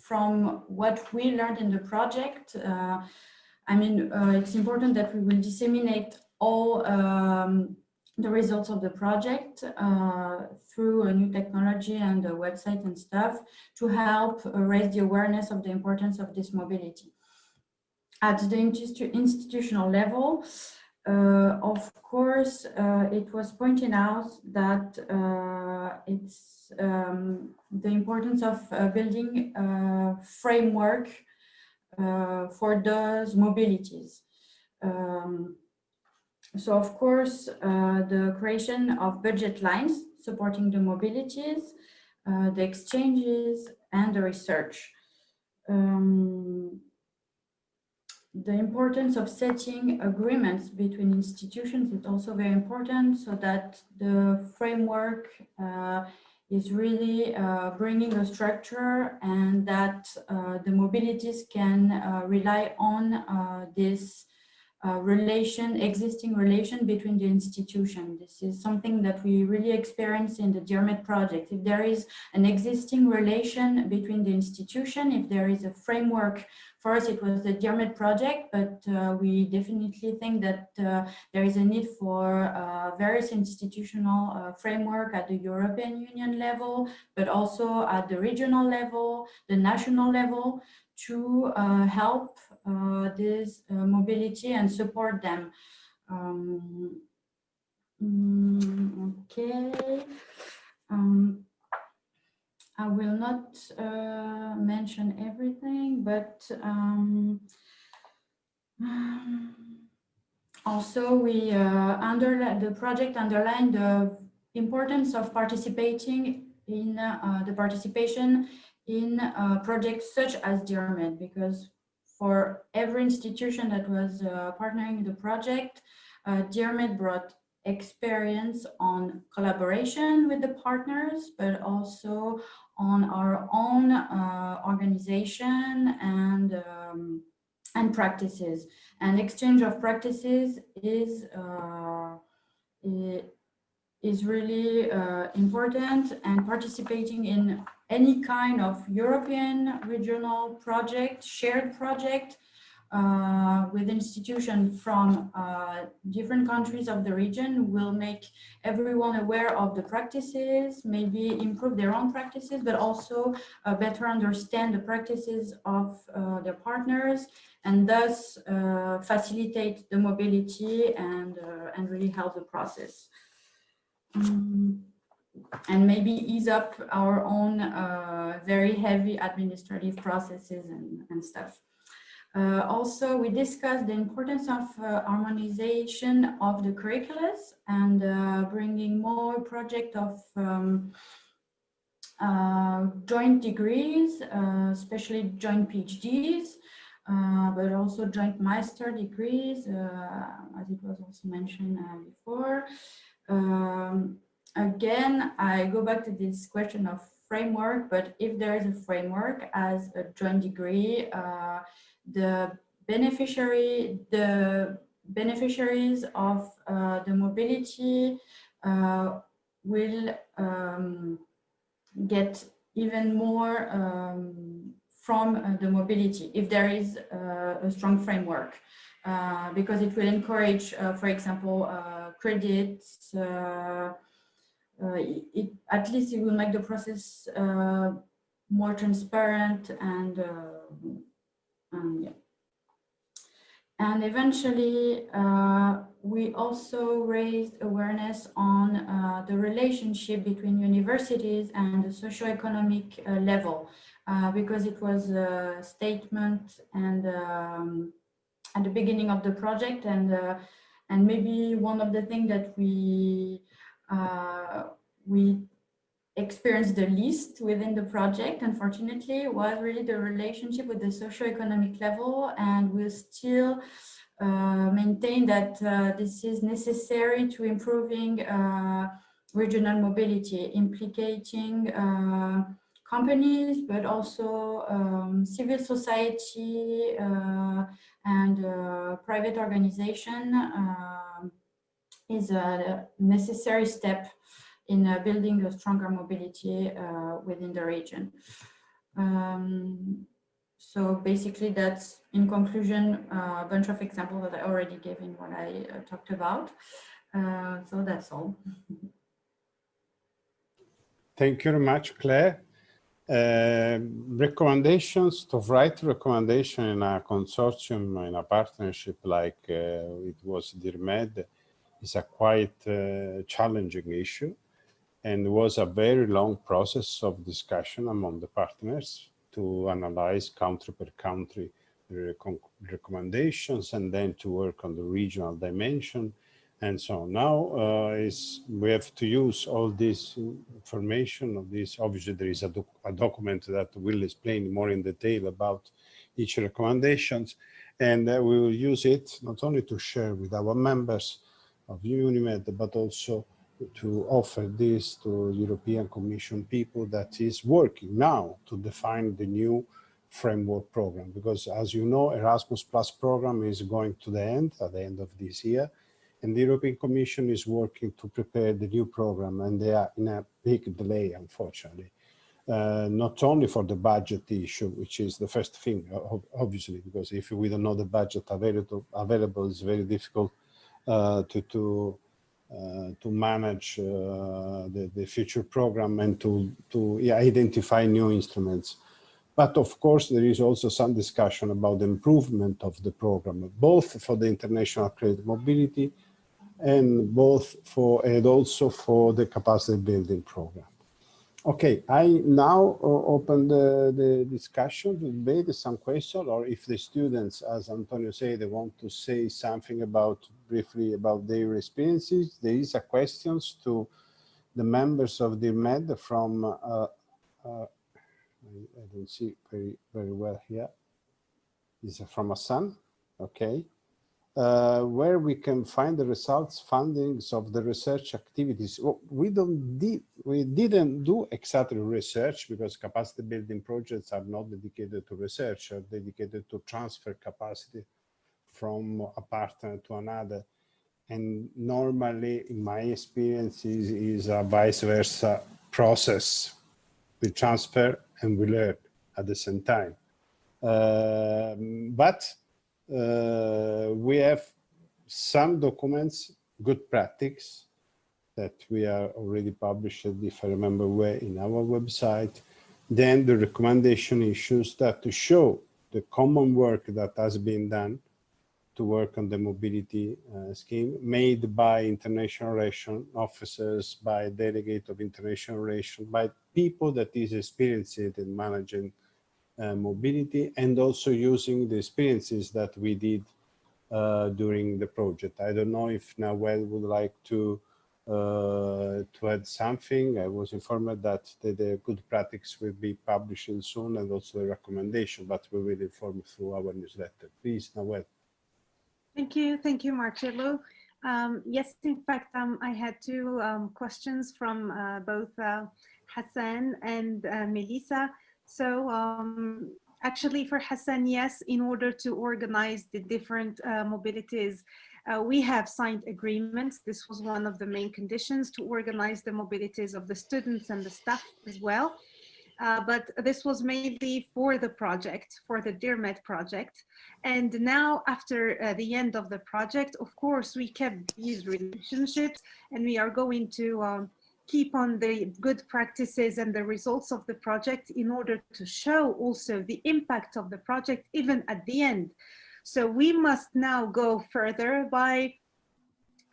from what we learned in the project, uh, I mean, uh, it's important that we will disseminate all um, the results of the project uh, through a new technology and a website and stuff to help raise the awareness of the importance of this mobility. At the institutional level, uh, of course, uh, it was pointed out that uh, it's um, the importance of uh, building a framework uh, for those mobilities. Um, so, of course, uh, the creation of budget lines supporting the mobilities, the exchanges, and the research. Um, the importance of setting agreements between institutions is also very important so that the framework uh, is really uh, bringing a structure and that uh, the mobilities can uh, rely on uh, this uh, relation, existing relation between the institution. This is something that we really experience in the DIRMED project. If there is an existing relation between the institution, if there is a framework, us it was the DIRMED project, but uh, we definitely think that uh, there is a need for uh, various institutional uh, framework at the European Union level, but also at the regional level, the national level, to uh, help uh, this mobility and support them. Um, mm, okay. Um, I will not uh, mention everything, but um, also we uh, under the project underlined the importance of participating in uh, the participation in uh, projects such as DIRMED because for every institution that was uh, partnering in the project, uh, brought experience on collaboration with the partners, but also on our own uh, organization and um, and practices. And exchange of practices is uh, is really uh, important and participating in any kind of European regional project, shared project uh, with institutions from uh, different countries of the region will make everyone aware of the practices, maybe improve their own practices, but also uh, better understand the practices of uh, their partners and thus uh, facilitate the mobility and, uh, and really help the process. Um, and maybe ease up our own very heavy administrative processes and, and stuff. Uh, also, we discussed the importance of uh, harmonization of the curriculums and uh, bringing more project of um, uh, joint degrees, uh, especially joint PhDs, uh, but also joint master degrees, as it was also mentioned before. Um, again, I go back to this question of framework, but if there is a framework as a joint degree, the beneficiary, the beneficiaries of uh, the mobility uh, will um, get even more um, from uh, the mobility if there is uh, a strong framework uh, because it will encourage, uh, for example, credits. it, at least it will make the process more transparent and um, yeah. And eventually, uh, we also raised awareness on uh, the relationship between universities and the socioeconomic uh, level, uh, because it was a statement and um, at the beginning of the project, and uh, and maybe one of the things that we uh, we experienced the least within the project, unfortunately, was really the relationship with the socioeconomic level. And we'll still uh, maintain that uh, this is necessary to improving uh, regional mobility, implicating uh, companies, but also um, civil society uh, and uh, private organization is a necessary step in uh, building a stronger mobility uh, within the region. Um, so basically that's in conclusion a bunch of examples that I already gave in what I uh, talked about. so that's all. Thank you very much, Claire. Uh, recommendations to write recommendation in a consortium in a partnership like uh, it was DIRMED is a quite uh, challenging issue and was a very long process of discussion among the partners to analyze country per country recommendations and then to work on the regional dimension and so. Now uh, is we have to use all this information of this. Obviously, there is a, doc a, document that will explain more in detail about each recommendations, and uh, we will use it not only to share with our members of UNIMED, but also to offer this to European Commission people that is working now to define the new framework program. Because as you know, Erasmus Plus program is going to the end at the end of this year. And the European Commission is working to prepare the new program and they are in a big delay, unfortunately. Uh, not only for the budget issue, which is the first thing, obviously, because if we don't know the budget available, available it's very difficult uh, to, to to manage uh, the, the future program and to, to yeah, identify new instruments. But of course, there is also some discussion about the improvement of the program, both for the international credit mobility and both for and also for the capacity building program. Okay, I now uh, open the, the discussion, the debate, some question, or if the students, as Antonio said, they want to say something about briefly about their experiences, there is a questions to the members of the MED from, uh, uh, I, don't see very, very well here. Is from Hassan, okay uh, where we can find the results fundings of the research activities. Well, we don't did we didn't do exactly research because capacity building projects are not dedicated to research, are dedicated to transfer capacity from a partner to another. And normally, in my experience, is, is a vice versa process. We transfer and we learn at the same time. Uh, but uh, we have some documents, good practice that we are already published, if I remember well, in our website. Then the recommendation issues that to show the common work that has been done to work on the mobility uh, scheme made by international relation officers, by delegate of international relation, by people that is experienced in managing uh, mobility and also using the experiences that we did uh, during the project. I don't know if Nawel would like to uh, to add something. I was informed that the, the, good practice will be published soon and also the recommendation, but we will inform through our newsletter. Please, Nawel. Thank you. Thank you, Marcello. Um, yes, in fact, um, I had two um, questions from uh, both uh, Hassan and uh, Melissa. So um, actually for Hassan, yes, in order to organize the different uh, mobilities, uh, we have signed agreements. This was one of the main conditions to organize the mobilities of the students and the staff as well. Uh, but this was mainly for the project, for the DIRMED project. And now after uh, the end of the project, of course, we kept these relationships and we are going to um, keep on the good practices and the results of the project in order to show also the impact of the project even at the end. So we must now go further by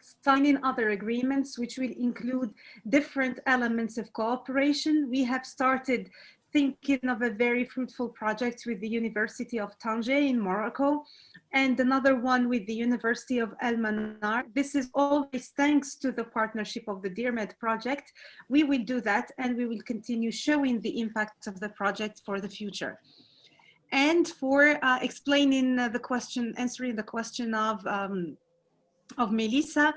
signing other agreements which will include different elements of cooperation. We have started thinking of a very fruitful project with the University of Tanger in Morocco and another one with the University of El Manar. This is always thanks to the partnership of the DIRMED project. We will do that and we will continue showing the impact of the project for the future. And for uh, explaining uh, the question, answering the question of um, of Melissa.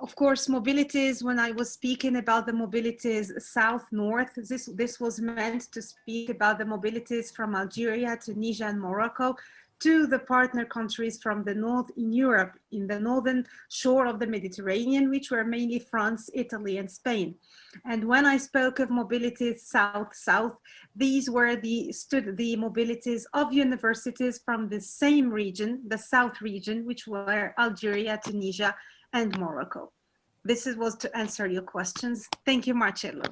Of course, mobilities, when I was speaking about the mobilities south-north, this, this was meant to speak about the mobilities from Algeria, Tunisia and Morocco to the partner countries from the north in Europe, in the northern shore of the Mediterranean, which were mainly France, Italy, and Spain. And when I spoke of mobilities south-south, these were the, stood the mobilities of universities from the same region, the south region, which were Algeria, Tunisia, and Morocco. This is, was to answer your questions. Thank you, Marcello.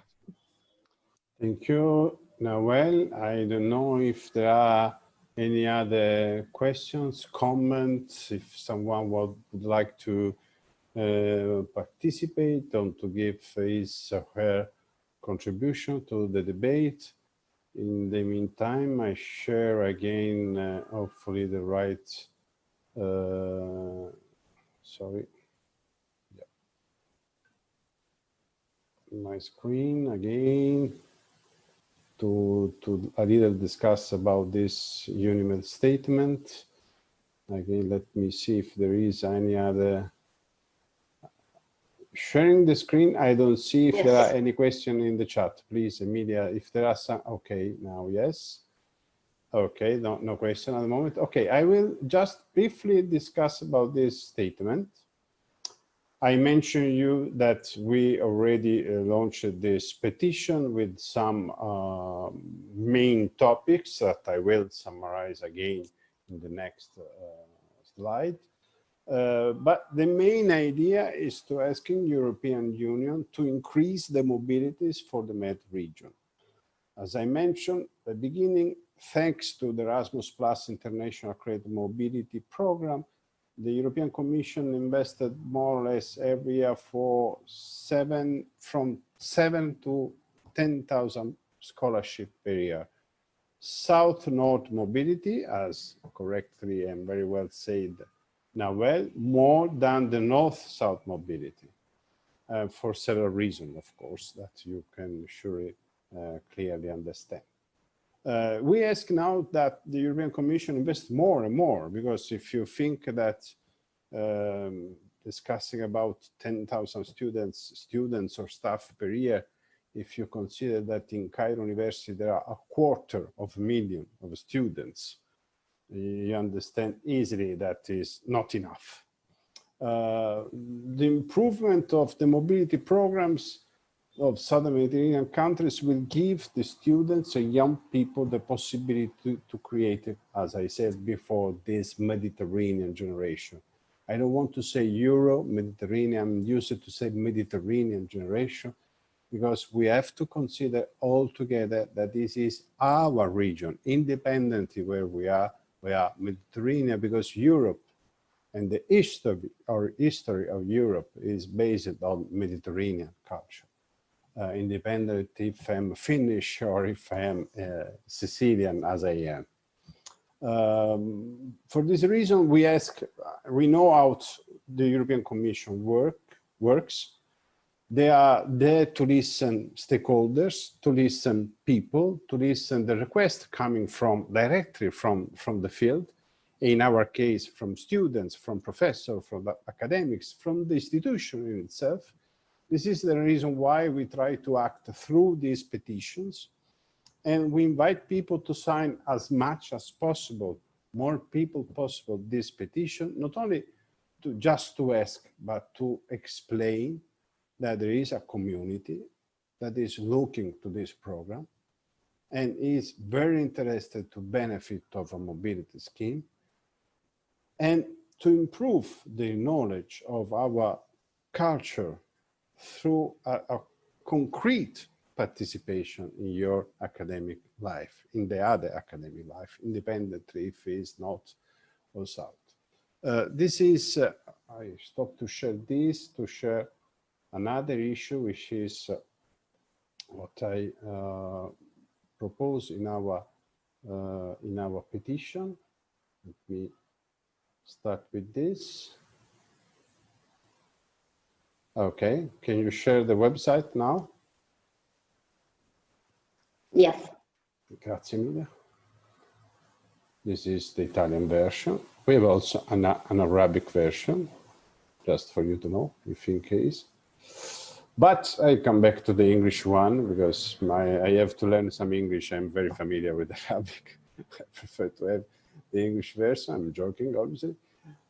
Thank you, Nawel. I don't know if there are any other questions, comments, if someone would, like to uh, participate or to give his or her contribution to the debate. In the meantime, I share again, uh, hopefully the right, uh, sorry, yeah. my screen again to, to a little discuss about this UNIMED statement. Again, let me see if there is any other sharing the screen. I don't see if yes. there are any question in the chat. Please, Emilia, if there are some, okay, now yes. Okay, no, no question at the moment. Okay, I will just briefly discuss about this statement. I mentioned you that we already uh, launched this petition with some uh, main topics that I will summarize again in the next uh, slide. Uh, but the main idea is to asking European Union to increase the mobilities for the Med region. As I mentioned at the beginning, thanks to the Erasmus Plus International Credit Mobility Program, the European Commission invested more or less every year for seven, from seven to 10,000 scholarship per year. South-North mobility, as correctly and very well said Nawel, more than the North-South mobility. Uh, for several reasons, of course, that you can surely uh, clearly understand. Uh, we ask now that the European Commission invest more and more, because if you think that um, discussing about 10,000 students, students or staff per year, if you consider that in Cairo University there are a quarter of a million of students, you understand easily that is not enough. Uh, the improvement of the mobility programs of Southern Mediterranean countries will give the students and young people the possibility to, to create, as I said before, this Mediterranean generation. I don't want to say Euro, Mediterranean, I'm used to say Mediterranean generation, because we have to consider all together that this is our region, independently where we are, we are Mediterranean, because Europe and the history or history of Europe is based on Mediterranean culture. Uh, independent if I'm Finnish or if I'm uh, Sicilian as I am. Um, for this reason, we ask, we know how the European Commission work works. They are there to listen stakeholders, to listen people, to listen the request coming from directly from, from the field. In our case, from students, from professors, from academics, from the institution in itself. This is the reason why we try to act through these petitions. And we invite people to sign as much as possible, more people possible, this petition, not only to just to ask, but to explain that there is a community that is looking to this program and is very interested to benefit of a mobility scheme and to improve the knowledge of our culture through a, a concrete participation in your academic life, in the other academic life, independently if it's not also out. Uh, this is, uh, I stop to share this, to share another issue, which is uh, what I uh, propose in our, uh, in our petition. Let me start with this. Okay, can you share the website now? Yes. Grazie mille. This is the Italian version. We have also an, an Arabic version, just for you to know, if in case. But I come back to the English one because my, I have to learn some English. I'm very familiar with Arabic. I prefer to have the English version. I'm joking, obviously.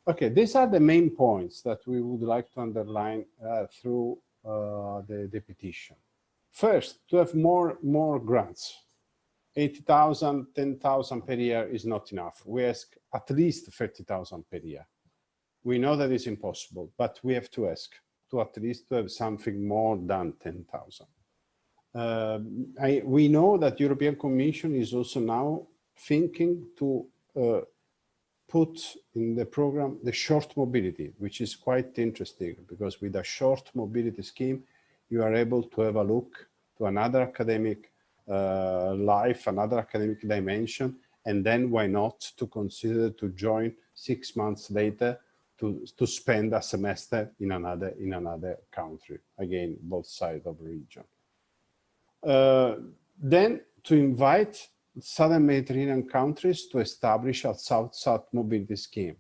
Okay, these are the main points that we would like to underline uh, through uh, the, the petition. First, to have more, more grants. 80,000, 10,000 per year is not enough. We ask at least 30,000 per year. We know that is impossible, but we have to ask to at least to have something more than 10,000. Uh, we know that European Commission is also now thinking to uh, put in the program the short mobility, which is quite interesting because with a short mobility scheme, you are able to have a look to another academic uh, life, another academic dimension, and then why not to consider to join six months later to, to spend a semester in another in another country, again, both sides of the region. Uh, then to invite Southern Mediterranean countries to establish a South-South mobility scheme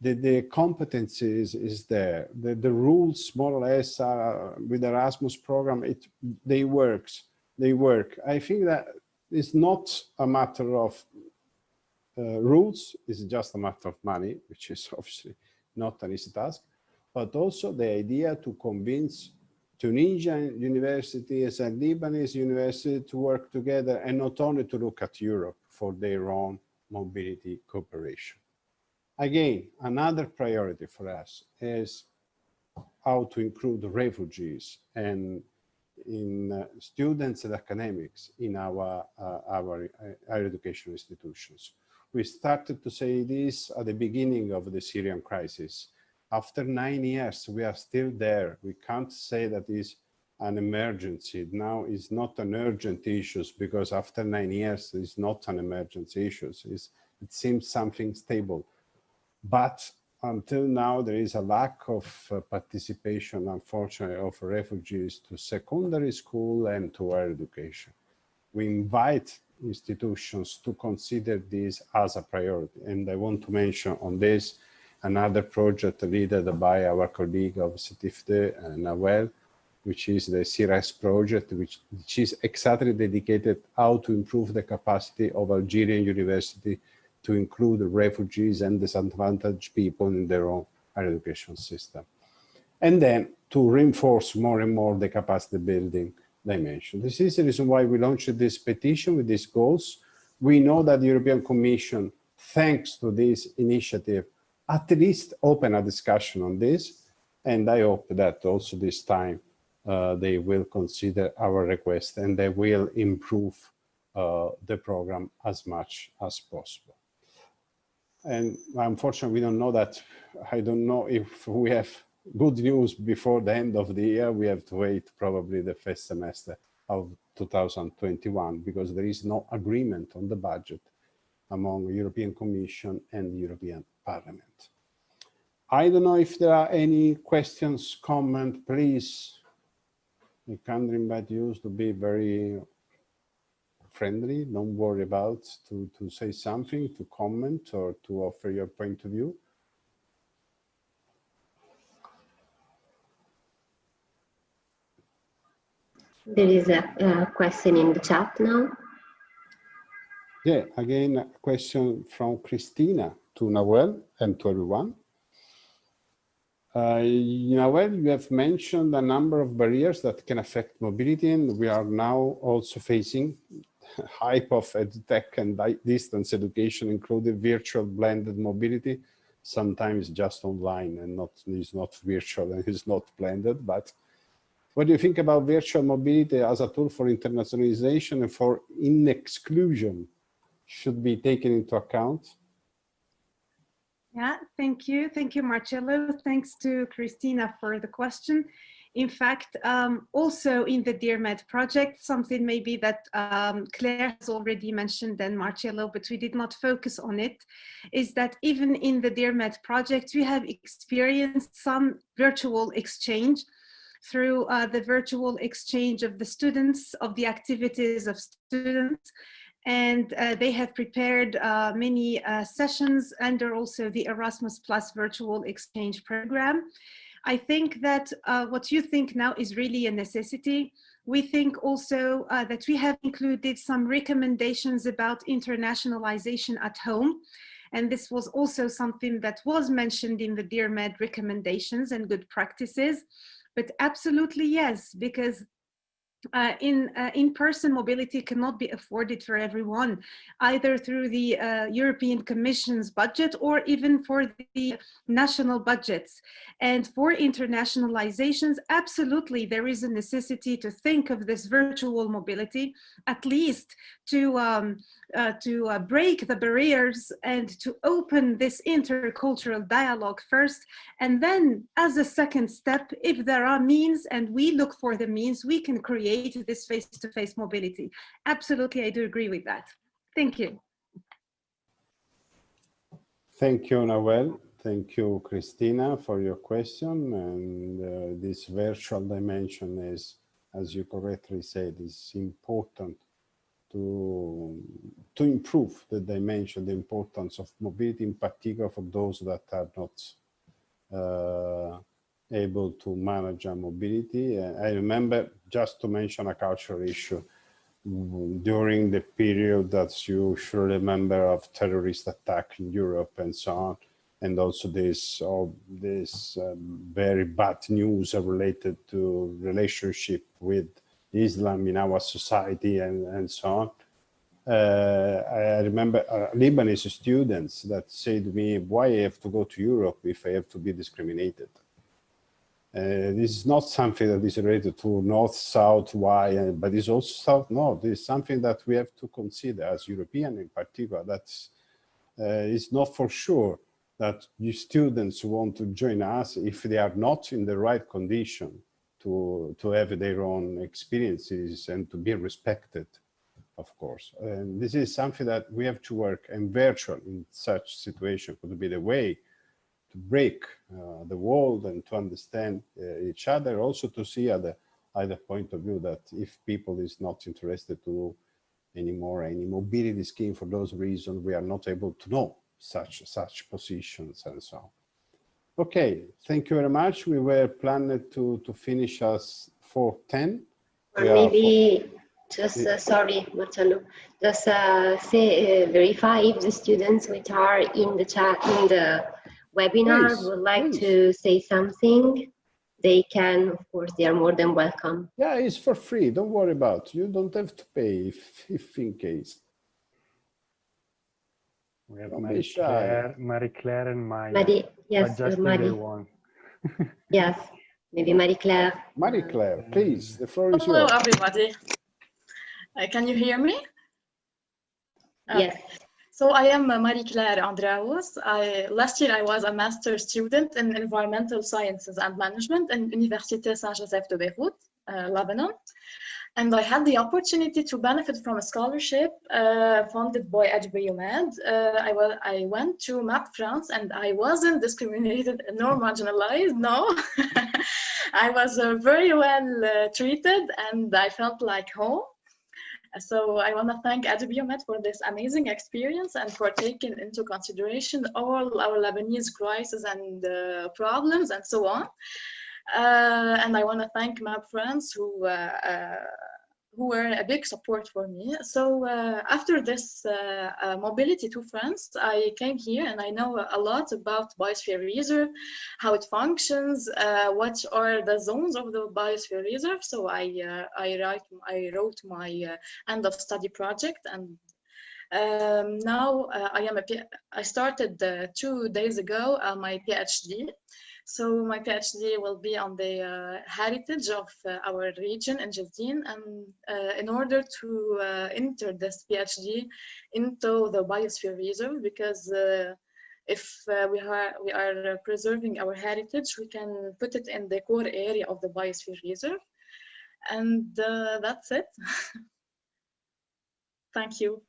the, the competence is, there. The, the rules more or less with the Erasmus program, it they works, they work. I think that it's not a matter of uh, rules, it's just a matter of money, which is obviously not an easy task, but also the idea to convince Tunisian universities and Lebanese universities to work together and not only to look at Europe for their own mobility cooperation. Again, another priority for us is how to include refugees and in uh, students and academics in our, uh, our uh, higher education institutions. We started to say this at the beginning of the Syrian crisis. After nine years, we are still there. We can't say that is an emergency. Now it's not an urgent issue because after nine years, it's not an emergency issue. It's, it seems something stable. But until now, there is a lack of uh, participation, unfortunately, of refugees to secondary school and to higher education. We invite institutions to consider this as a priority. And I want to mention on this another project led by our colleague of Sétif 2, uh, Nawel, which is the CIRES project, which, which is exactly dedicated how to improve the capacity of Algerian university to include refugees and disadvantaged people in their own higher education system. And then to reinforce more and more the capacity building dimension. This is the reason why we launched this petition with these goals. We know that the European Commission, thanks to this initiative, at least open a discussion on this. And I hope that also this time uh, they will consider our request and they will improve uh, the program as much as possible. And unfortunately, we don't know that. I don't know if we have good news before the end of the year. We have to wait probably the first semester of 2021 because there is no agreement on the budget among European Commission and European Parliament. I don't know if there are any questions, comment, please. I can invite you to be very friendly. Don't worry about to, to say something, to comment or to offer your point of view. There is a, a question in the chat now. Yeah, again, a question from Christina to Nawel and to everyone. Uh, Nawel, you have mentioned a number of barriers that can affect mobility, and we are now also facing hype of edtech and distance education, including virtual blended mobility, sometimes just online and not is not virtual and is not blended. But what do you think about virtual mobility as a tool for internationalization and for in exclusion should be taken into account? Yeah, thank you. Thank you, Marcello. Thanks to Christina for the question. In fact, um, also in the DIRMED project, something maybe that um, Claire has already mentioned and Marcello, but we did not focus on it, is that even in the DIRMED project, we have experienced some virtual exchange through uh, the virtual exchange of the students, of the activities of students, and uh, they have prepared uh, many uh, sessions under also the Erasmus Plus virtual exchange program. I think that uh, what you think now is really a necessity. We think also uh, that we have included some recommendations about internationalization at home. And this was also something that was mentioned in the DIRMED recommendations and good practices. But absolutely yes, because uh, in uh, in-person mobility cannot be afforded for everyone, either through the uh, European Commission's budget or even for the national budgets. And for internationalizations, absolutely there is a necessity to think of this virtual mobility, at least to um, uh, to uh, break the barriers and to open this intercultural dialogue first. And then as a second step, if there are means and we look for the means, we can create this face-to-face -face mobility. Absolutely, I do agree with that. Thank you. Thank you, Nawel. Thank you, Christina, for your question. And uh, this virtual dimension is, as you correctly said, is important to, to improve the dimension, the importance of mobility, in particular for those that are not uh, able to manage a mobility. Uh, I remember, just to mention a cultural issue, during the period that you should remember of terrorist attack in Europe and so on, and also this all this um, very bad news related to relationship with Islam in our society and, and so on. Uh, I remember uh, Lebanese students that said to me, why I have to go to Europe if I have to be discriminated? Uh, this is not something that is related to north, south, why, uh, but it's also south, north. Is something that we have to consider as European in particular. That's uh, it's not for sure that the students want to join us if they are not in the right condition to, to have their own experiences and to be respected, of course. And this is something that we have to work and virtual in such situation could be the way to break uh, the world and to understand uh, each other, also to see other, other point of view that if people is not interested to anymore any mobility scheme for those reasons, we are not able to know such, such positions and so on. Okay, thank you very much. We were planned to, to finish us 410. Or We maybe just, uh, sorry, Marcello, just uh, say, uh, verify if the students which are in the chat, in the webinar Please, would like please. to say something, they can, of course, they are more than welcome. Yeah, it's for free. Don't worry about. You don't have to pay if, if in case. We have Don't be Marie shy. Claire, Marie Claire and Maya. Marie, yes, adjusting Marie, one. yes, maybe Marie Claire. Marie Claire, please, the floor is yours. Hello, yours. everybody. Uh, can you hear me? Uh, Yes, So I am Marie-Claire Andraos. I, last year I was a master's student in environmental sciences and management in Université Saint-Joseph de Beirut, uh, Lebanon. And I had the opportunity to benefit from a scholarship uh, funded by EduBioMed. Uh, I, I went to MAP France and I wasn't discriminated nor marginalized, no. I was uh, very well uh, treated and I felt like home. So I want to thank EduBioMed for this amazing experience and for taking into consideration all our Lebanese crises and uh, problems and so on. Uh, and I want to thank my friends who uh, uh, who were a big support for me. So uh, after this uh, uh, mobility to France, I came here and I know a lot about Biosphere Reserve, how it functions, uh, what are the zones of the Biosphere Reserve. So I uh, I write I wrote my uh, end of study project and um, now I am a I started two days ago my PhD. So my PhD will be on the uh, heritage of uh, our region in Jezzine and uh, in order to uh, enter this PhD into the biosphere reserve because uh, if uh, we are we are preserving our heritage we can put it in the core area of the biosphere reserve and uh, that's it thank you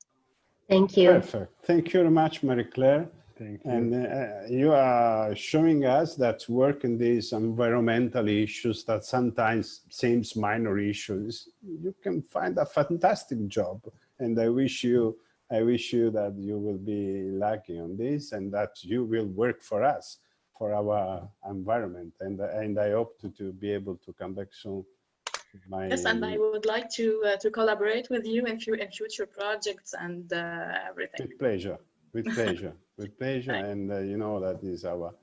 thank you. Perfect. Thank you very much, Marie Claire. Thank you. And uh, you are showing us that work in these environmental issues that sometimes seems minor issues, you can find a fantastic job. And I wish you, I wish you that you will be lucky on this and that you will work for us, for our environment. And, and I hope to, to be able to come back soon. My, yes and i would like to uh, to collaborate with you in, in future projects and uh, everything With pleasure, with pleasure, with pleasure. And uh, you know that is our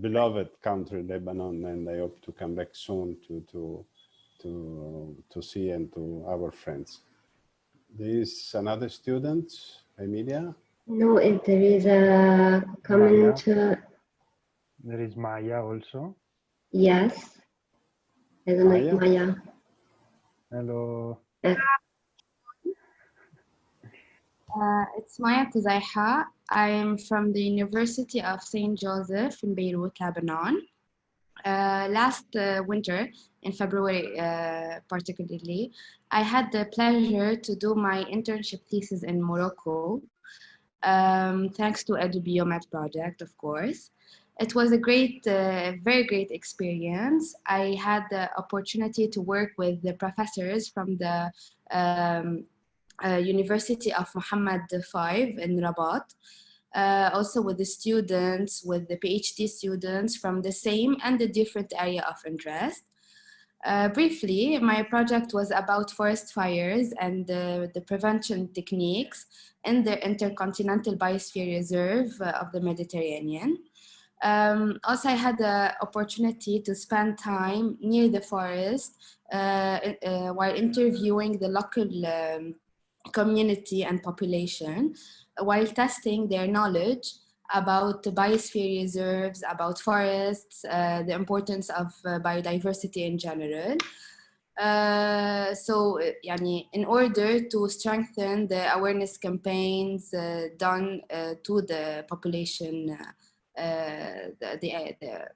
beloved country, Lebanon, and I hope to come back soon to to to to see and to our friends. There is another student, Emilia. No, if there is a comment, uh, There is Maya also. yes. I don't know if Maya. Hello. Uh, it's Maya Tazaiha. I'm from the University of St. Joseph in Beirut, Lebanon. Uh, last uh, winter, in February uh, particularly, I had the pleasure to do my internship thesis in Morocco, um, thanks to EduBioMed project, of course. It was a great, uh, very great experience. I had the opportunity to work with the professors from the um, University of Mohammed V in Rabat, uh, also with the students, with the PhD students from the same and the different area of interest. Uh, briefly, my project was about forest fires and uh, the prevention techniques in the Intercontinental Biosphere Reserve uh, of the Mediterranean. Um, also, I had the opportunity to spend time near the forest uh, uh, while interviewing the local um, community and population while testing their knowledge about the biosphere reserves, about forests, uh, the importance of uh, biodiversity in general. Uh, so, yani, in order to strengthen the awareness campaigns uh, done uh, to the population, uh, the, the, the,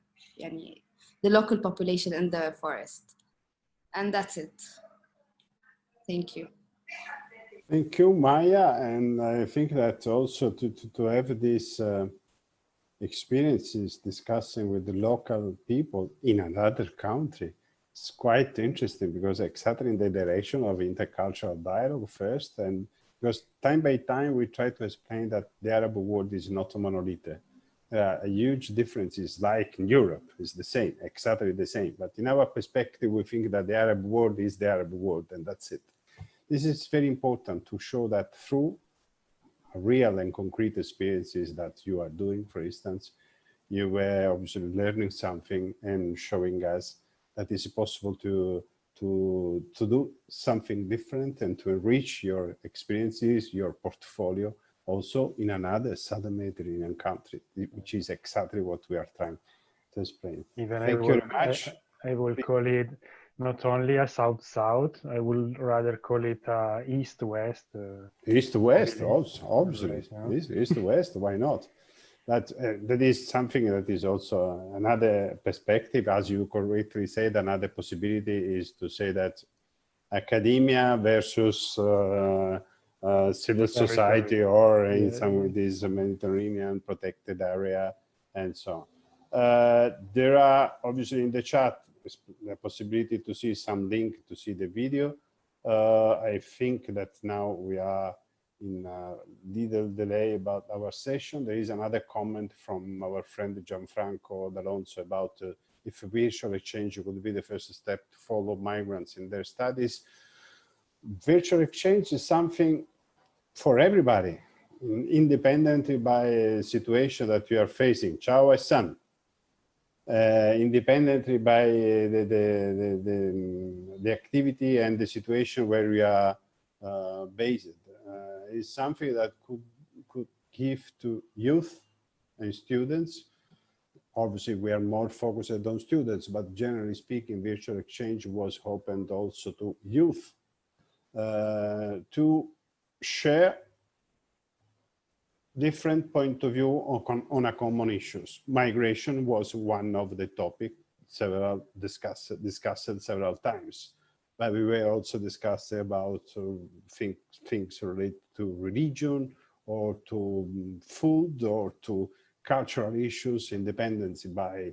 yani, the local population in the forest. And that's it. Thank you. Thank you, Maya. And I think that also to, to, to have these uh, experiences discussing with the local people in another country it's quite interesting because exactly in the direction of intercultural dialogue first and because time by time we try to explain that the Arab world is not a monolith. There are huge differences like in Europe is the same, exactly the same. But in our perspective, we think that the Arab world is the Arab world and that's it. This is very important to show that through real and concrete experiences that you are doing, for instance, you were obviously learning something and showing us that it's possible to to to do something different and to enrich your experiences, your portfolio, also in another southern Mediterranean country, which is exactly what we are trying to explain. Even Thank I you will, very much. I, I will call it not only a south-south, I will rather call it uh, east-west. Uh, east-west, obviously. Yeah. East-east-west. why not? That, uh, that is something that is also another perspective, as you correctly said, another possibility is to say that academia versus uh, uh, civil society or in Yeah. some of these Mediterranean protected area and so on. Uh, there are obviously in the chat the possibility to see some link to see the video. Uh, I think that now we are in a little delay about our session. There is another comment from our friend Gianfranco D'Alonso about uh, if virtual exchange would be the first step to follow migrants in their studies. Virtual exchange is something for everybody, independently by situation that you are facing. Ciao san. Uh, independently by uh, the, the, the, the, activity and the situation where we are uh, based uh, is something that could could give to youth and students. Obviously, we are more focused on students, but generally speaking, virtual exchange was opened also to youth uh, to share different point of view on, on a common issues. Migration was one of the topic several discussed discussed several times but we were also discussing about uh, things, things related to religion or to mm, food or to cultural issues, independence by,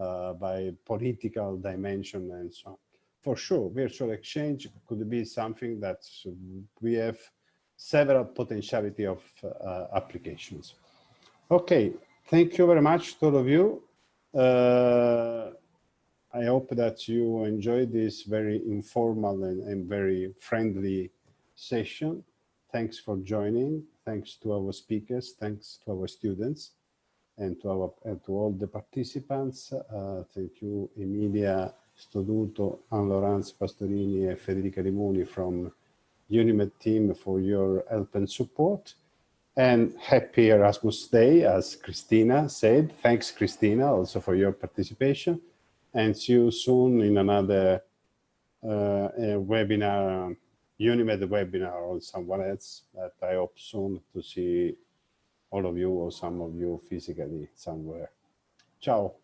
uh, by political dimension and so on. For sure, virtual exchange could be something that we have several potentiality of uh, applications. Okay, thank you very much to all of you. Uh, I hope that you enjoyed this very informal and, and very friendly session. Thanks for joining. Thanks to our speakers. Thanks to our students and to our and to all the participants. Uh, thank you, Emilia Stoduto, Anne Laurence Pastorini, and Federica Rimoni from UNIMED team for your help and support. And happy Erasmus Day, as Christina said. Thanks, Christina, also for your participation and see you soon in another uh, webinar, UNIMED webinar or someone else that I hope soon to see all of you or some of you physically somewhere. Ciao.